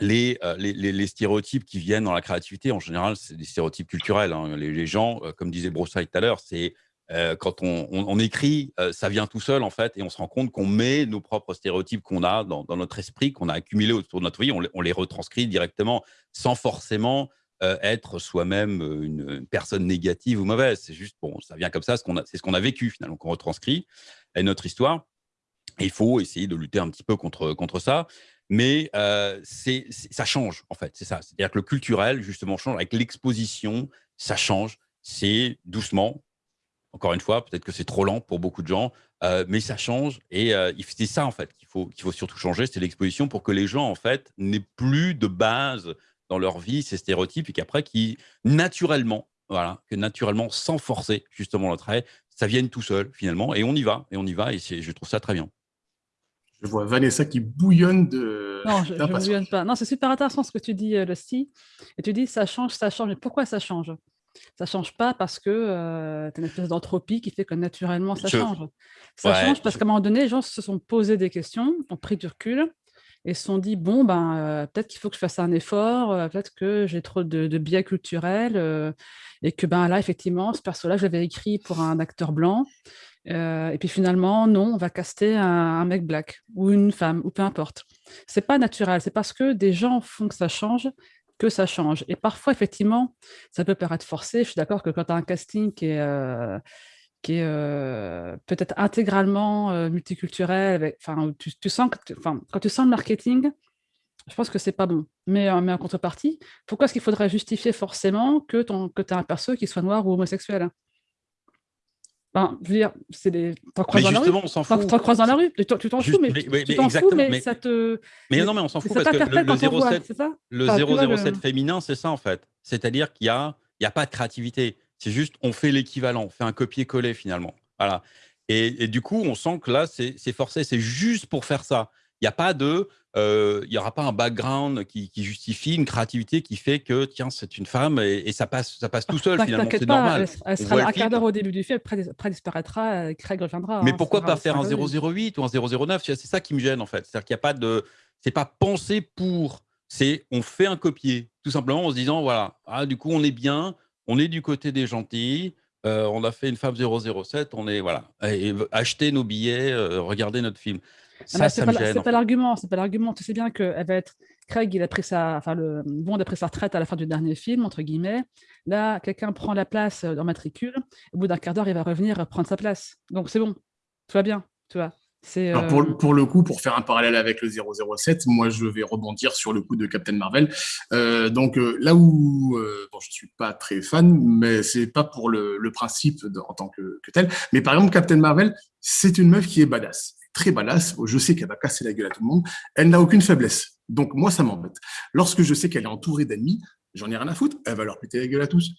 euh, les, stéréotypes qui viennent dans la créativité, en général, c'est des stéréotypes culturels. Hein. Les, gens, euh, comme disait Broussaille tout à l'heure, c'est euh, quand on, écrit, ça vient tout seul, en fait, et on se rend compte qu'on met nos propres stéréotypes qu'on a dans, notre esprit, qu'on a accumulés autour de notre vie, on, les retranscrit directement sans forcément être soi-même une, personne négative ou mauvaise. C'est juste, bon, ça vient comme ça, c'est ce qu'on a vécu, finalement, qu'on retranscrit, et notre histoire. il faut essayer de lutter un petit peu contre, contre ça mais c'est, ça change, en fait, c'est ça. C'est-à-dire que le culturel, justement, change avec l'exposition, ça change. C'est doucement, encore une fois, peut-être que c'est trop lent pour beaucoup de gens, mais ça change. Et c'est ça, en fait, qu'il faut, faut surtout changer, c'est l'exposition pour que les gens, en fait, n'aient plus de base dans leur vie ces stéréotypes et qu'après, qui naturellement, voilà, que naturellement, sans forcer justement le trait, ça vienne tout seul, finalement, et on y va, et on y va, et je trouve ça très bien. Je vois Vanessa qui bouillonne de. Non, je ne bouillonne pas. Non, c'est super intéressant ce que tu dis, euh, Lusty. Et tu dis ça change, ça change. Mais pourquoi ça change? Ça ne change pas parce que euh, tu as une espèce d'entropie qui fait que naturellement ça change. Ça change parce qu'à un moment donné, les gens se sont posés des questions, ont pris du recul et se sont dit bon, ben, euh, peut-être qu'il faut que je fasse un effort, peut-être que j'ai trop de, biais culturels et que ben, là, effectivement, ce perso-là, je l'avais écrit pour un acteur blanc euh, et puis finalement, non, on va caster un, mec black ou une femme ou peu importe. C'est pas naturel, c'est parce que des gens font que ça change que ça change. Et parfois, effectivement, ça peut paraître forcé. Je suis d'accord que quand tu as un casting qui est, euh, euh, peut-être intégralement multiculturel, enfin, que quand tu sens le marketing, je pense que c'est pas bon. Mais, mais en contrepartie, pourquoi est-ce qu'il faudrait justifier forcément que, que tu as un perso qui soit noir ou homosexuel ben, je veux dire, c'est des. T'en croises dans la rue. on s'en fout. T'en croises dans la rue. Tu t'en fous, mais, tu t'en fous, mais, ça te. Mais non, mais on s'en fout parce que le, 07, le 007 féminin, c'est ça en fait. C'est-à-dire qu'il n'y a, il y a pas de créativité. C'est juste, on fait l'équivalent, on fait un copier-coller finalement. Voilà. Et, et, du coup, on sent que là, c'est forcé. C'est juste pour faire ça. Il n'y a pas de, il n'y aura pas un background qui, justifie une créativité qui fait que, tiens, c'est une femme et, ça, passe, ça passe tout seul finalement, c'est normal. Elle, sera un quart d'heure au début du film, après, disparaîtra, Craig reviendra. Mais hein, pourquoi pas faire un 008 ou un 009 C'est ça qui me gêne en fait. C'est-à-dire qu'il n'y a pas de. C'est pas pensé pour. C'est on fait un copier, tout simplement en se disant voilà, ah, du coup, on est bien, on est du côté des gentils. on a fait une femme 007, on est voilà, et, achetez nos billets, regardez notre film. Ça, c'est pas, l'argument, c'est pas l'argument. Tu sais bien qu'elle va être. Craig, il a pris sa, enfin le Bond a pris sa retraite à la fin du dernier film entre guillemets. Là, quelqu'un prend la place dans matricule. Au bout d'un quart d'heure, il va revenir prendre sa place. Donc c'est bon, tout va bien, tu vois. Euh... Pour, pour, le coup, pour faire un parallèle avec le 007, moi je vais rebondir sur le coup de Captain Marvel. Euh, donc euh, là où euh, bon, je suis pas très fan, mais c'est pas pour le, le principe en tant que, que, tel. Mais par exemple, Captain Marvel, c'est une meuf qui est badass très badass. Je sais qu'elle va casser la gueule à tout le monde. Elle n'a aucune faiblesse. Donc, moi, ça m'embête. Lorsque je sais qu'elle est entourée d'ennemis, j'en ai rien à foutre. Elle va leur péter la gueule à tous.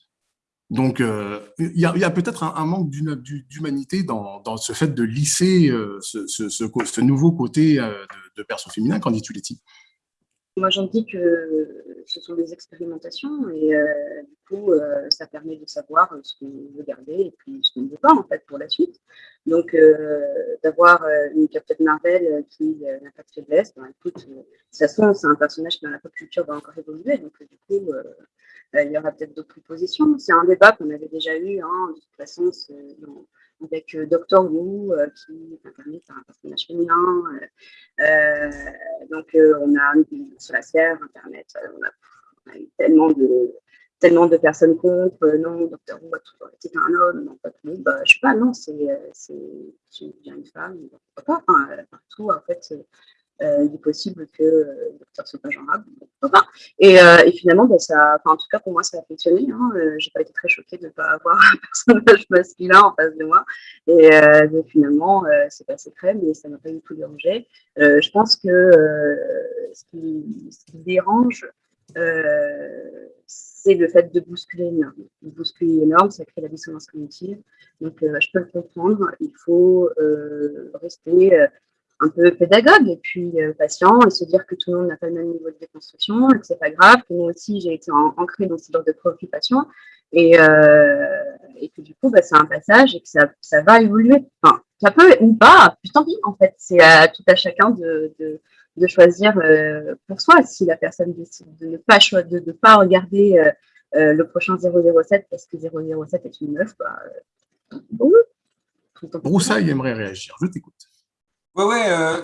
Donc, euh, il y a, peut-être un, manque d'humanité dans, ce fait de lisser euh, ce, nouveau côté euh, de, de perso féminin, qu'en dis-tu, Letty? Moi, j'en dis que ce sont des expérimentations et euh, du coup, euh, ça permet de savoir ce qu'on veut garder et puis ce qu'on ne veut pas en fait pour la suite. Donc, euh, d'avoir une Captain Marvel qui n'a pas de faiblesse, ben, écoute, de toute façon, c'est un personnage qui dans la pop culture va encore évoluer. Donc, du coup, il y aura peut-être d'autres propositions. C'est un débat qu'on avait déjà eu. Hein, de toute façon, dans, avec euh, Doctor Who, euh, qui est un personnage féminin. Euh, donc, on a sur la sphère, Internet, on a, eu tellement de, tellement de personnes contre, non, Doctor Who a toujours été un homme, non, pas tout, bah, je sais pas, non, c'est une femme, pourquoi pas, enfin, partout, en fait, euh, il est possible que le docteur soit pas euh, et finalement, ça, en tout cas pour moi, ça a fonctionné. Hein. Euh, j'ai pas été très choquée de ne pas avoir un personnage masculin en face de moi. Et finalement, c'est passé crème, mais ça m'a pas du tout dérangé. je pense que ce qui, dérange, c'est le fait de bousculer une norme. Bousculer une norme, ça crée la dissonance cognitive. Donc, je peux le comprendre. Il faut rester un peu pédagogue et puis euh, patient et se dire que tout le monde n'a pas le même niveau de déconstruction que c'est pas grave, que moi aussi j'ai été ancrée dans ce genre de préoccupation et, euh, et que du coup bah, c'est un passage et que ça, ça, va évoluer. Enfin, ça peut ou pas, puis tant pis en fait, c'est à tout à chacun de, de, de choisir euh, pour soi si la personne décide de ne pas, de, de pas regarder le prochain 007 parce que 007 est une meuf, bah, bon, aimerait réagir, je t'écoute. Ouais, ouais. Euh,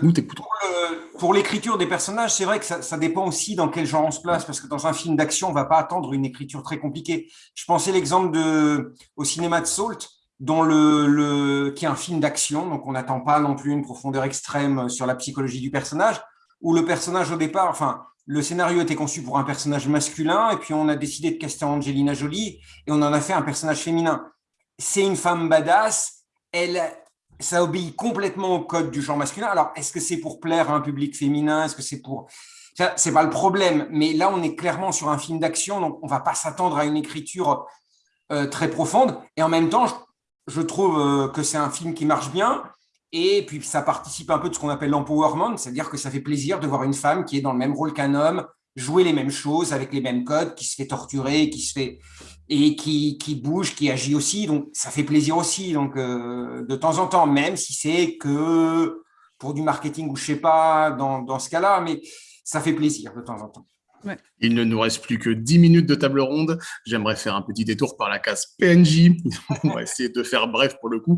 pour l'écriture des personnages, c'est vrai que ça, ça, dépend aussi dans quel genre on se place, parce que dans un film d'action, on va pas attendre une écriture très compliquée. Je pensais l'exemple de au cinéma de Salt, dont le, le qui est un film d'action, donc on n'attend pas non plus une profondeur extrême sur la psychologie du personnage, où le personnage au départ, enfin, le scénario était conçu pour un personnage masculin, et puis on a décidé de caster Angelina Jolie, et on en a fait un personnage féminin. C'est une femme badass, elle, ça obéit complètement au code du genre masculin. Alors, est-ce que c'est pour plaire à un public féminin? Est-ce que c'est pour... C'est pas le problème, mais là, on est clairement sur un film d'action, donc on va pas s'attendre à une écriture euh, très profonde. Et en même temps, je, trouve euh, que c'est un film qui marche bien, et puis ça participe un peu de ce qu'on appelle l'empowerment, c'est-à-dire que ça fait plaisir de voir une femme qui est dans le même rôle qu'un homme, jouer les mêmes choses avec les mêmes codes, qui se fait torturer, qui se fait et qui, qui bouge, qui agit aussi. Donc ça fait plaisir aussi. Donc euh, de temps en temps, même si c'est que pour du marketing ou je sais pas dans, dans ce cas-là, mais ça fait plaisir de temps en temps. Il ne nous reste plus que 10 minutes de table ronde. J'aimerais faire un petit détour par la case PNJ. On va essayer de faire bref pour le coup.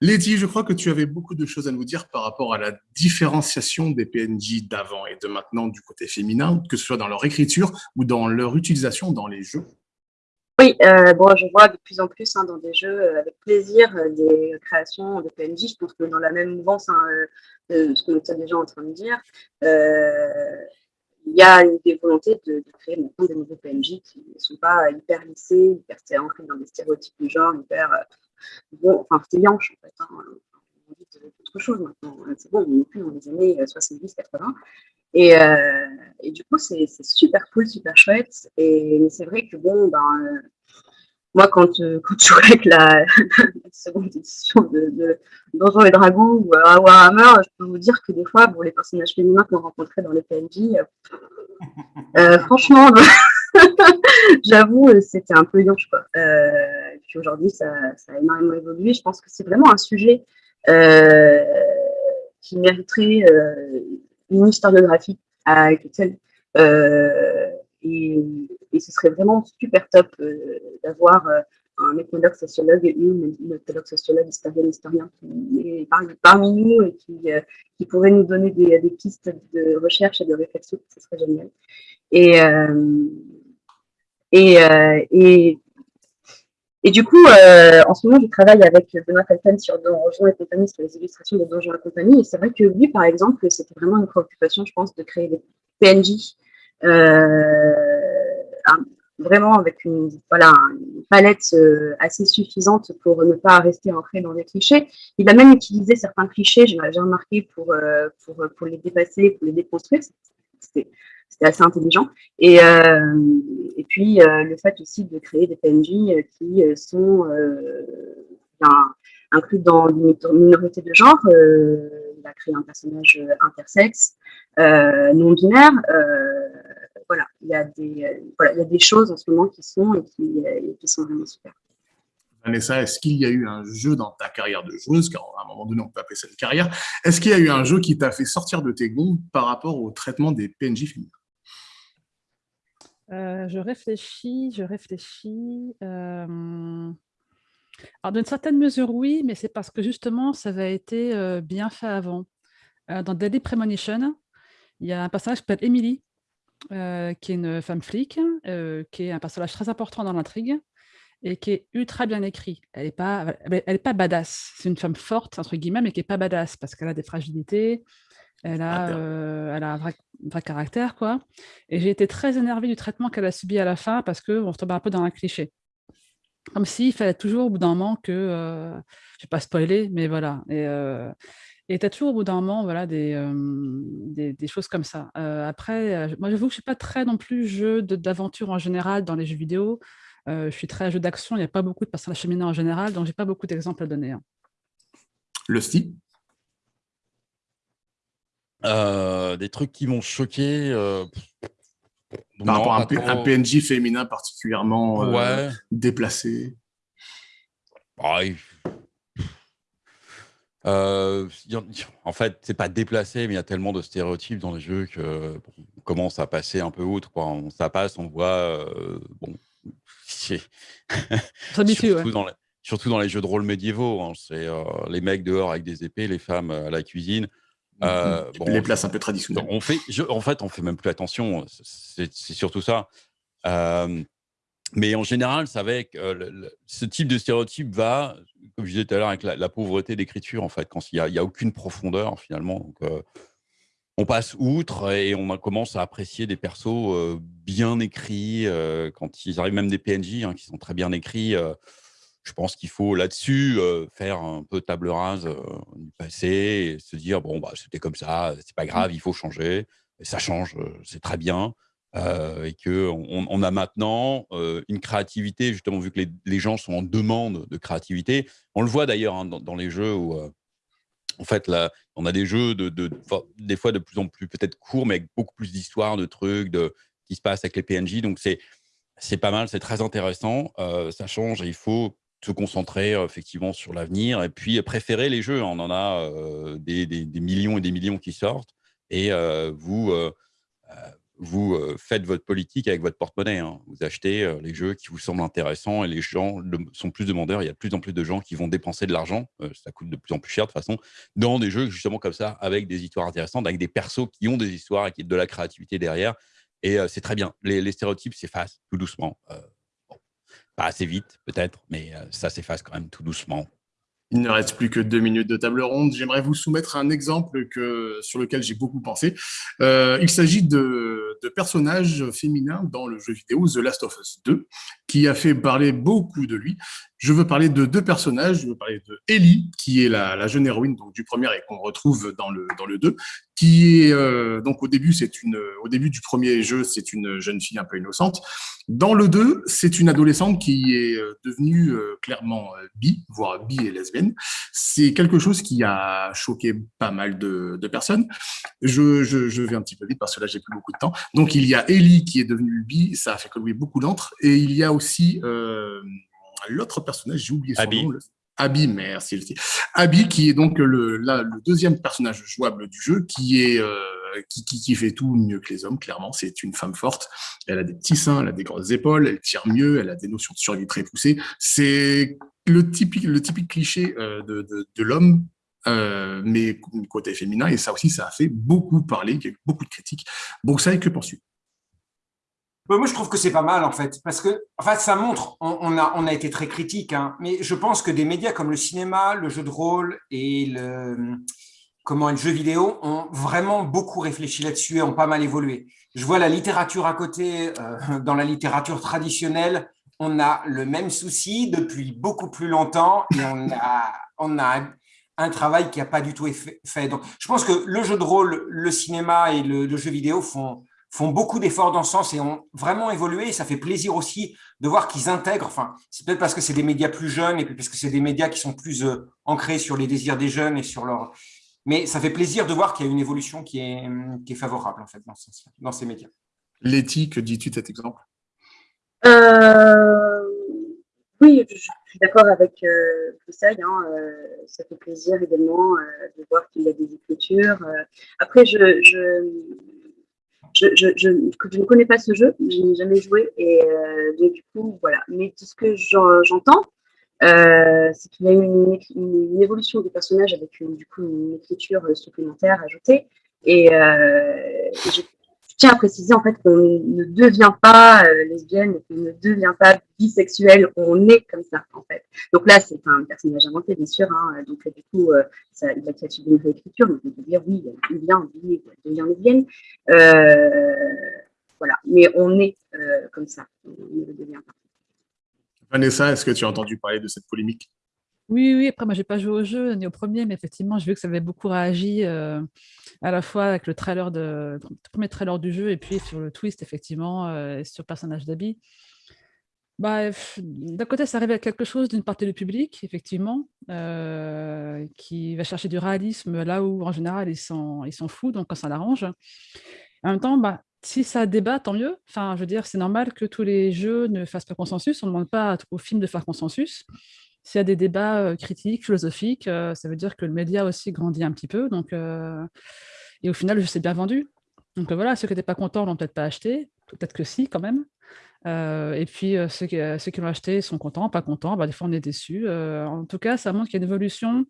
Letty, je crois que tu avais beaucoup de choses à nous dire par rapport à la différenciation des PNJ d'avant et de maintenant du côté féminin, que ce soit dans leur écriture ou dans leur utilisation dans les jeux. Oui, euh, bon, je vois de plus en plus hein, dans des jeux euh, avec plaisir euh, des créations de PNJ. Je pense que dans la même mouvance, hein, ce qu'on est déjà en train de dire, il y a des volontés de, créer maintenant des nouveaux PNJ qui ne sont pas hyper lissés, hyper ancrés dans des stéréotypes du genre, hyper bon, enfin yanche en fait. Hein, on dit autre chose maintenant. C'est bon, on n'est plus dans les années 70-80. Et, euh, et, du coup, c'est super cool, super chouette. Et c'est vrai que bon, ben, euh, moi, quand, euh, quand je jouais avec la, seconde édition de, de, Donjons et Dragons ou euh, Warhammer, je peux vous dire que des fois, bon, les personnages féminins qu'on rencontrait dans les PNJ, euh, franchement, j'avoue, c'était un peu yonche. Quoi. et puis aujourd'hui, ça, ça, a énormément évolué. Je pense que c'est vraiment un sujet qui mériterait une historiographie à elle euh, et, et, ce serait vraiment super top euh, d'avoir euh, un ethnologue sociologue et une, ethnologue sociologue, historienne, historien qui est parmi, nous et qui, qui pourrait nous donner des, pistes de recherche et de réflexion, ce serait génial. Et et du coup, euh, en ce moment, je travaille avec Benoît Falten sur Donjons et compagnie, sur les illustrations de Donjons et compagnie. Et c'est vrai que lui, par exemple, c'était vraiment une préoccupation, je pense, de créer des PNJ euh, vraiment avec une, voilà, une palette euh, assez suffisante pour ne pas rester ancré dans les clichés. Il a même utilisé certains clichés, j'ai remarqué, pour, euh, pour, pour les dépasser, pour les déconstruire. C'était c'était assez intelligent. Et, euh, et puis, euh, le fait aussi de créer des PNJ euh, qui sont inclus dans une minorité de genre, il va créer un personnage intersexe, non-binaire. voilà, il y, a des, voilà, il y a des choses en ce moment qui sont et qui, qui sont vraiment super. Vanessa, est-ce qu'il y a eu un jeu dans ta carrière de joueuse, car à un moment donné, on peut appeler ça une carrière, est-ce qu'il y a eu un jeu qui t'a fait sortir de tes gonds par rapport au traitement des PNJ féminins? Euh, je réfléchis, je réfléchis. Euh, alors, d'une certaine mesure, oui, mais c'est parce que justement, ça avait été euh, bien fait avant. dans Deadly Premonition, il y a un personnage qui s'appelle Emily, qui est une femme flic, qui est un personnage très important dans l'intrigue et qui est ultra bien écrit. Elle n'est pas, elle est pas badass. C'est une femme forte, entre guillemets, mais qui n'est pas badass parce qu'elle a des fragilités, elle a, euh, elle a un vrai, caractère, quoi. Et j'ai été très énervée du traitement qu'elle a subi à la fin parce qu'on se tombe un peu dans un cliché. Comme s'il fallait toujours au bout d'un moment que, euh, je vais pas spoiler, mais voilà. Et, euh, tu as toujours au bout d'un moment voilà, des, euh, des, choses comme ça. après, moi j'avoue que je ne suis pas très non plus jeu d'aventure en général dans les jeux vidéo. je suis très jeu d'action, il n'y a pas beaucoup de personnages féminins en général, donc j'ai pas beaucoup d'exemples à donner. Hein. Le style euh, des trucs qui m'ont choqué. Euh, Par rapport à un, PNJ féminin particulièrement euh, déplacé. Ah, en fait, c'est pas déplacé, mais il y a tellement de stéréotypes dans les jeux que on commence à passer un peu outre. Quoi. On, ça passe, on voit. bon, surtout, dans les, surtout, dans les, jeux de rôle médiévaux. Hein, c'est les mecs dehors avec des épées, les femmes à la cuisine. Euh, bon, les places un peu traditionnelles. On fait, en fait, on fait même plus attention. C'est surtout ça. Euh, mais en général, ça avec euh, ce type de stéréotype va, comme je disais tout à l'heure, avec la, pauvreté d'écriture, en fait, quand il n'y a, a, aucune profondeur, finalement. Donc, on passe outre et on commence à apprécier des persos bien écrits, quand ils arrivent même des PNJ hein, qui sont très bien écrits je pense qu'il faut là-dessus faire un peu table rase du passé et se dire bon bah c'était comme ça, c'est pas mmh. grave, il faut changer. Et ça change, c'est très bien. et que on, a maintenant une créativité justement vu que les, gens sont en demande de créativité. On le voit d'ailleurs hein, dans, les jeux où en fait là on a des jeux de, des fois de plus en plus peut-être courts mais avec beaucoup plus d'histoires, de trucs, de qui se passe avec les PNJ. Donc c'est c'est pas mal, c'est très intéressant. ça change et il faut se concentrer effectivement sur l'avenir et puis préférer les jeux. On en a des, millions et des millions qui sortent et vous, vous faites votre politique avec votre porte-monnaie. Hein. Vous achetez les jeux qui vous semblent intéressants et les gens sont plus demandeurs. Il y a de plus en plus de gens qui vont dépenser de l'argent, ça coûte de plus en plus cher de toute façon, dans des jeux justement comme ça, avec des histoires intéressantes, avec des persos qui ont des histoires et qui ont de la créativité derrière. Et c'est très bien. Les stéréotypes s'effacent tout doucement. Pas assez vite, peut-être, mais euh, ça s'efface quand même tout doucement. Il ne reste plus que deux minutes de table ronde. J'aimerais vous soumettre un exemple sur lequel j'ai beaucoup pensé. Euh, il s'agit de, personnages féminins dans le jeu vidéo The Last of Us 2, qui a fait parler beaucoup de lui. Je veux parler de deux personnages. Je veux parler de Ellie, qui est la, jeune héroïne donc, du premier et qu'on retrouve dans le, dans le 2, qui est euh, donc au début, c'est une, au début du premier jeu, c'est une jeune fille un peu innocente. Dans le 2, c'est une adolescente qui est euh, devenue euh, clairement bi, voire bi et lesbienne. C'est quelque chose qui a choqué pas mal de, personnes. Je, je, vais un petit peu vite parce que là, j'ai plus beaucoup de temps. Donc, il y a Ellie qui est devenue bi, ça a fait collouer beaucoup d'entre, et il y a aussi euh, l'autre personnage, j'ai oublié son nom. Abby, merci. Abby, qui est donc le, le deuxième personnage jouable du jeu, qui est euh, qui, qui, fait tout mieux que les hommes, clairement. C'est une femme forte. Elle a des petits seins, elle a des grosses épaules, elle tire mieux, elle a des notions de survie très poussées. C'est le typique, le typique cliché euh, de, de, de l'homme euh, mais côté féminin, et ça aussi, ça a fait beaucoup parler, il y a eu beaucoup de critiques. Bon, ça, que penses-tu moi, je trouve que c'est pas mal, en fait, parce que en fait, ça montre, on, a, on a été très critique, hein, mais je pense que des médias comme le cinéma, le jeu de rôle et le, comment, le jeu vidéo ont vraiment beaucoup réfléchi là-dessus et ont pas mal évolué. Je vois la littérature à côté, euh, dans la littérature traditionnelle, on a le même souci depuis beaucoup plus longtemps et on a, on a un travail qui n'a pas du tout été fait. Donc, je pense que le jeu de rôle, le cinéma et le jeu vidéo font, font beaucoup d'efforts dans ce sens et ont vraiment évolué. Et ça fait plaisir aussi de voir qu'ils intègrent. Enfin, c'est peut-être parce que c'est des médias plus jeunes et puis parce que c'est des médias qui sont plus euh, ancrés sur les désirs des jeunes et sur leur Mais ça fait plaisir de voir qu'il y a une évolution qui est, qui est favorable en fait dans, dans ces médias. Letty, que dis-tu de cet exemple? Euh, Oui, je, suis d'accord avec euh, ça. Hein, euh, ça fait plaisir également euh, de voir qu'il y a des écritures. après, je, je, je, je, ne connais pas ce jeu, je n'ai jamais joué, et du coup, voilà. Mais tout ce que j'entends, c'est qu'il y a eu une, évolution du personnage avec une, du coup une écriture supplémentaire ajoutée. Et, et tiens à préciser en fait qu'on ne devient pas euh, lesbienne, qu'on ne devient pas bisexuel, on est comme ça en fait. Donc là, c'est un personnage inventé, bien sûr. Hein, donc du coup, euh, ça, il a créé une réécriture, donc on peut dire oui, il devient il devient lesbienne. Euh, voilà, mais on est euh, comme ça, on ne devient pas. Vanessa, est-ce que tu as entendu parler de cette polémique? Oui, oui, après, moi, j'ai pas joué au jeu ni au premier, mais effectivement, j'ai vu que ça avait beaucoup réagi euh, à la fois avec le trailer de, premier trailer du jeu et puis sur le twist, effectivement, euh, sur le personnage d'Abby. Bah, D'un côté, ça révèle quelque chose d'une partie du public, effectivement, euh, qui va chercher du réalisme là où, en général, ils s'en ils foutent, donc quand ça l'arrange. En même temps, bah, si ça débat, tant mieux. Enfin, je veux dire, c'est normal que tous les jeux ne fassent pas consensus. On ne demande pas aux films de faire consensus. S'il y a des débats critiques, philosophiques, ça veut dire que le média aussi grandit un petit peu. Donc, et au final, je sais bien vendu. Donc voilà, ceux qui n'étaient pas contents l'ont peut-être pas acheté, peut-être que si quand même. et puis ceux qui, l'ont acheté sont contents, pas contents, bah, des fois on est déçus. en tout cas, ça montre qu'il y a une évolution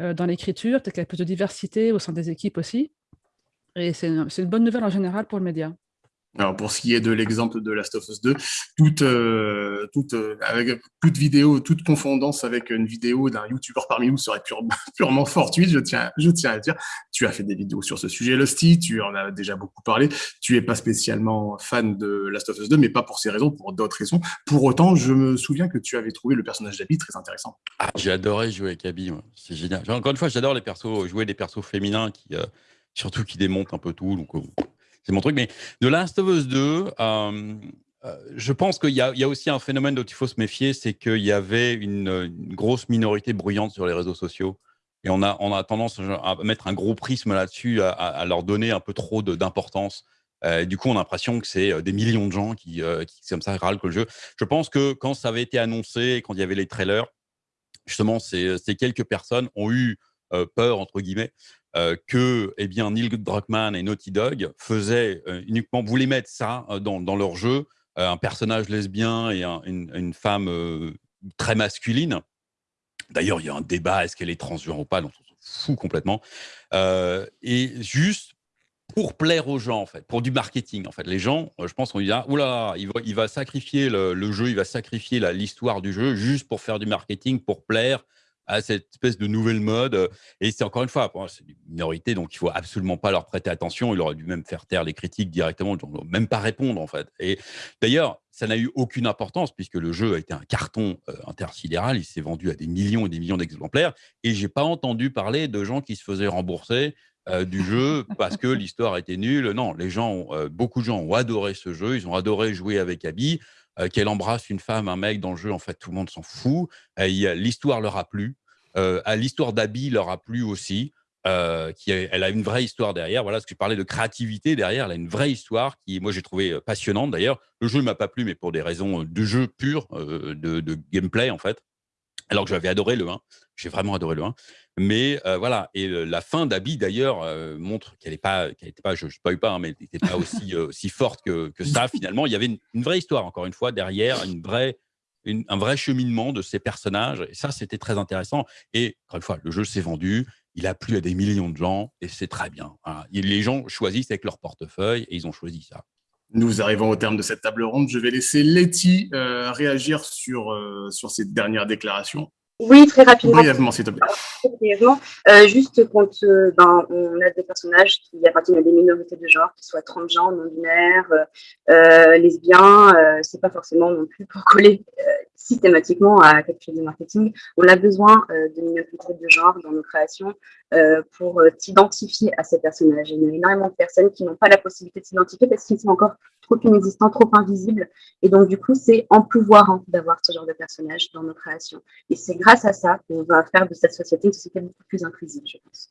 dans l'écriture, peut-être qu'il y a plus de diversité au sein des équipes aussi. Et c'est une bonne nouvelle en général pour le média. Alors pour ce qui est de l'exemple de Last of Us 2, toute, euh, toute, euh, avec toute vidéo, toute confondance avec une vidéo d'un YouTuber parmi nous serait purement fortuite, je tiens, je tiens à dire. Tu as fait des vidéos sur ce sujet, Lusty, tu en as déjà beaucoup parlé. Tu es pas spécialement fan de Last of Us 2, mais pas pour ces raisons, pour d'autres raisons. Pour autant, je me souviens que tu avais trouvé le personnage d'Abby très intéressant. Ah, j'ai adoré jouer avec Abby, c'est génial. Encore une fois, j'adore les jouer des persos féminins qui, euh, surtout qui démontent un peu tout. C'est mon truc. Mais de Last of Us 2, euh, euh, je pense qu'il y, y, a aussi un phénomène dont il faut se méfier, c'est qu'il y avait une, grosse minorité bruyante sur les réseaux sociaux. Et on a, on a tendance à mettre un gros prisme là-dessus, à, leur donner un peu trop d'importance. Euh, du coup, on a l'impression que c'est des millions de gens qui, qui comme ça, râlent que le jeu. Je pense que quand ça avait été annoncé, quand il y avait les trailers, justement, ces, ces quelques personnes ont eu peur, entre guillemets, euh, que eh bien, Neil Druckmann et Naughty Dog faisaient euh, uniquement, voulaient mettre ça euh, dans, dans, leur jeu, un personnage lesbien et une, femme très masculine. D'ailleurs, il y a un débat, est-ce qu'elle est transgenre ou pas, donc on s'en fout complètement. et juste pour plaire aux gens, en fait, pour du marketing. En fait, les gens, je pense qu'on dit, ah, oula, il va, il va sacrifier le, jeu, il va sacrifier l'histoire du jeu juste pour faire du marketing, pour plaire à cette espèce de nouvelle mode. Et c'est encore une fois, c'est une minorité, donc il faut absolument pas leur prêter attention. Il aurait dû même faire taire les critiques directement, même pas répondre en fait. Et d'ailleurs, ça n'a eu aucune importance puisque le jeu a été un carton euh, intersidéral. Il s'est vendu à des millions et des millions d'exemplaires. Et j'ai pas entendu parler de gens qui se faisaient rembourser euh, du jeu parce que l'histoire était nulle. Non, les gens, euh, beaucoup de gens ont adoré ce jeu. Ils ont adoré jouer avec Abby. Euh, qu'elle embrasse une femme, un mec dans le jeu, en fait, tout le monde s'en fout. L'histoire leur a plu. L'histoire d'Abby leur a plu aussi. qui elle a une vraie histoire derrière. Voilà, ce que je parlais de créativité derrière, elle a une vraie histoire qui, moi, j'ai trouvé passionnante. D'ailleurs, le jeu ne m'a pas plu, mais pour des raisons de jeu pur, de, gameplay, en fait. Alors que j'avais adoré le 1. J'ai vraiment adoré le 1. Mais euh, voilà, et la fin d'Abby, d'ailleurs, euh, montre qu'elle n'est pas, qu'elle était pas, je ne spoil pas, hein, mais n'était pas aussi, euh, forte que, que, ça, finalement. Il y avait une, vraie histoire, encore une fois, derrière, une vraie, un vrai cheminement de ces personnages. Et ça, c'était très intéressant. Et encore une fois, le jeu s'est vendu, il a plu à des millions de gens, et c'est très bien. les gens choisissent avec leur portefeuille, et ils ont choisi ça. Nous arrivons au terme de cette table ronde. Je vais laisser Letty réagir sur, sur ces dernières déclarations. Oui, très rapidement. Brièvement, s'il te plaît. Brièvement. Euh, juste quand euh, ben, on a des personnages qui appartiennent à des minorités de genre, qui soient transgenres, non-binaires, euh, lesbiens, c'est pas forcément non plus pour coller systématiquement à quelque chose de marketing. On a besoin de minorités de genre dans nos créations pour s'identifier à ces personnages. Il y a énormément de personnes qui n'ont pas la possibilité de s'identifier parce qu'ils sont encore trop inexistants, trop invisibles. Et donc, du coup, c'est en pouvoir d'avoir ce genre de personnages dans nos créations. Et c'est grâce à ça qu'on va faire de cette société une société beaucoup plus inclusive, je pense.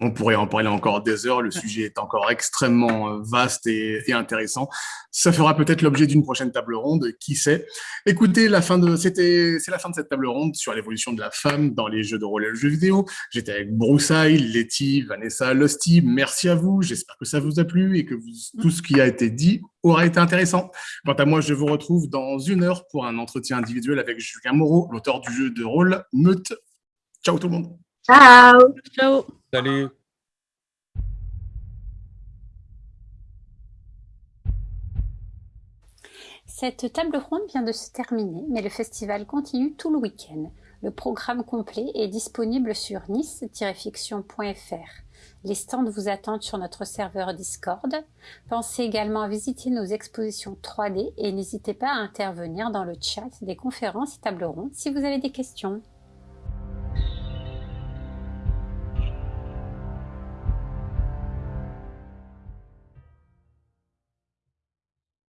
On pourrait en parler encore des heures. Le sujet est encore extrêmement euh, vaste et, intéressant. Ça fera peut-être l'objet d'une prochaine table ronde, qui sait? Écoutez, la fin de, c'était, c'est la fin de cette table ronde sur l'évolution de la femme dans les jeux de rôle et les jeux vidéo. J'étais avec Broussaille, Letty, Vanessa, Losty. Merci à vous. J'espère que ça vous a plu et que tout ce qui a été dit aura été intéressant. Quant à moi, je vous retrouve dans une heure pour un entretien individuel avec Julien Moreau, l'auteur du jeu de rôle Meute. Ciao tout le monde. Ciao. Ciao. Salut. Cette table ronde vient de se terminer, mais le festival continue tout le week-end. Le programme complet est disponible sur nice-fiction.fr. Les stands vous attendent sur notre serveur Discord. Pensez également à visiter nos expositions 3D et n'hésitez pas à intervenir dans le chat des conférences et tables rondes si vous avez des questions.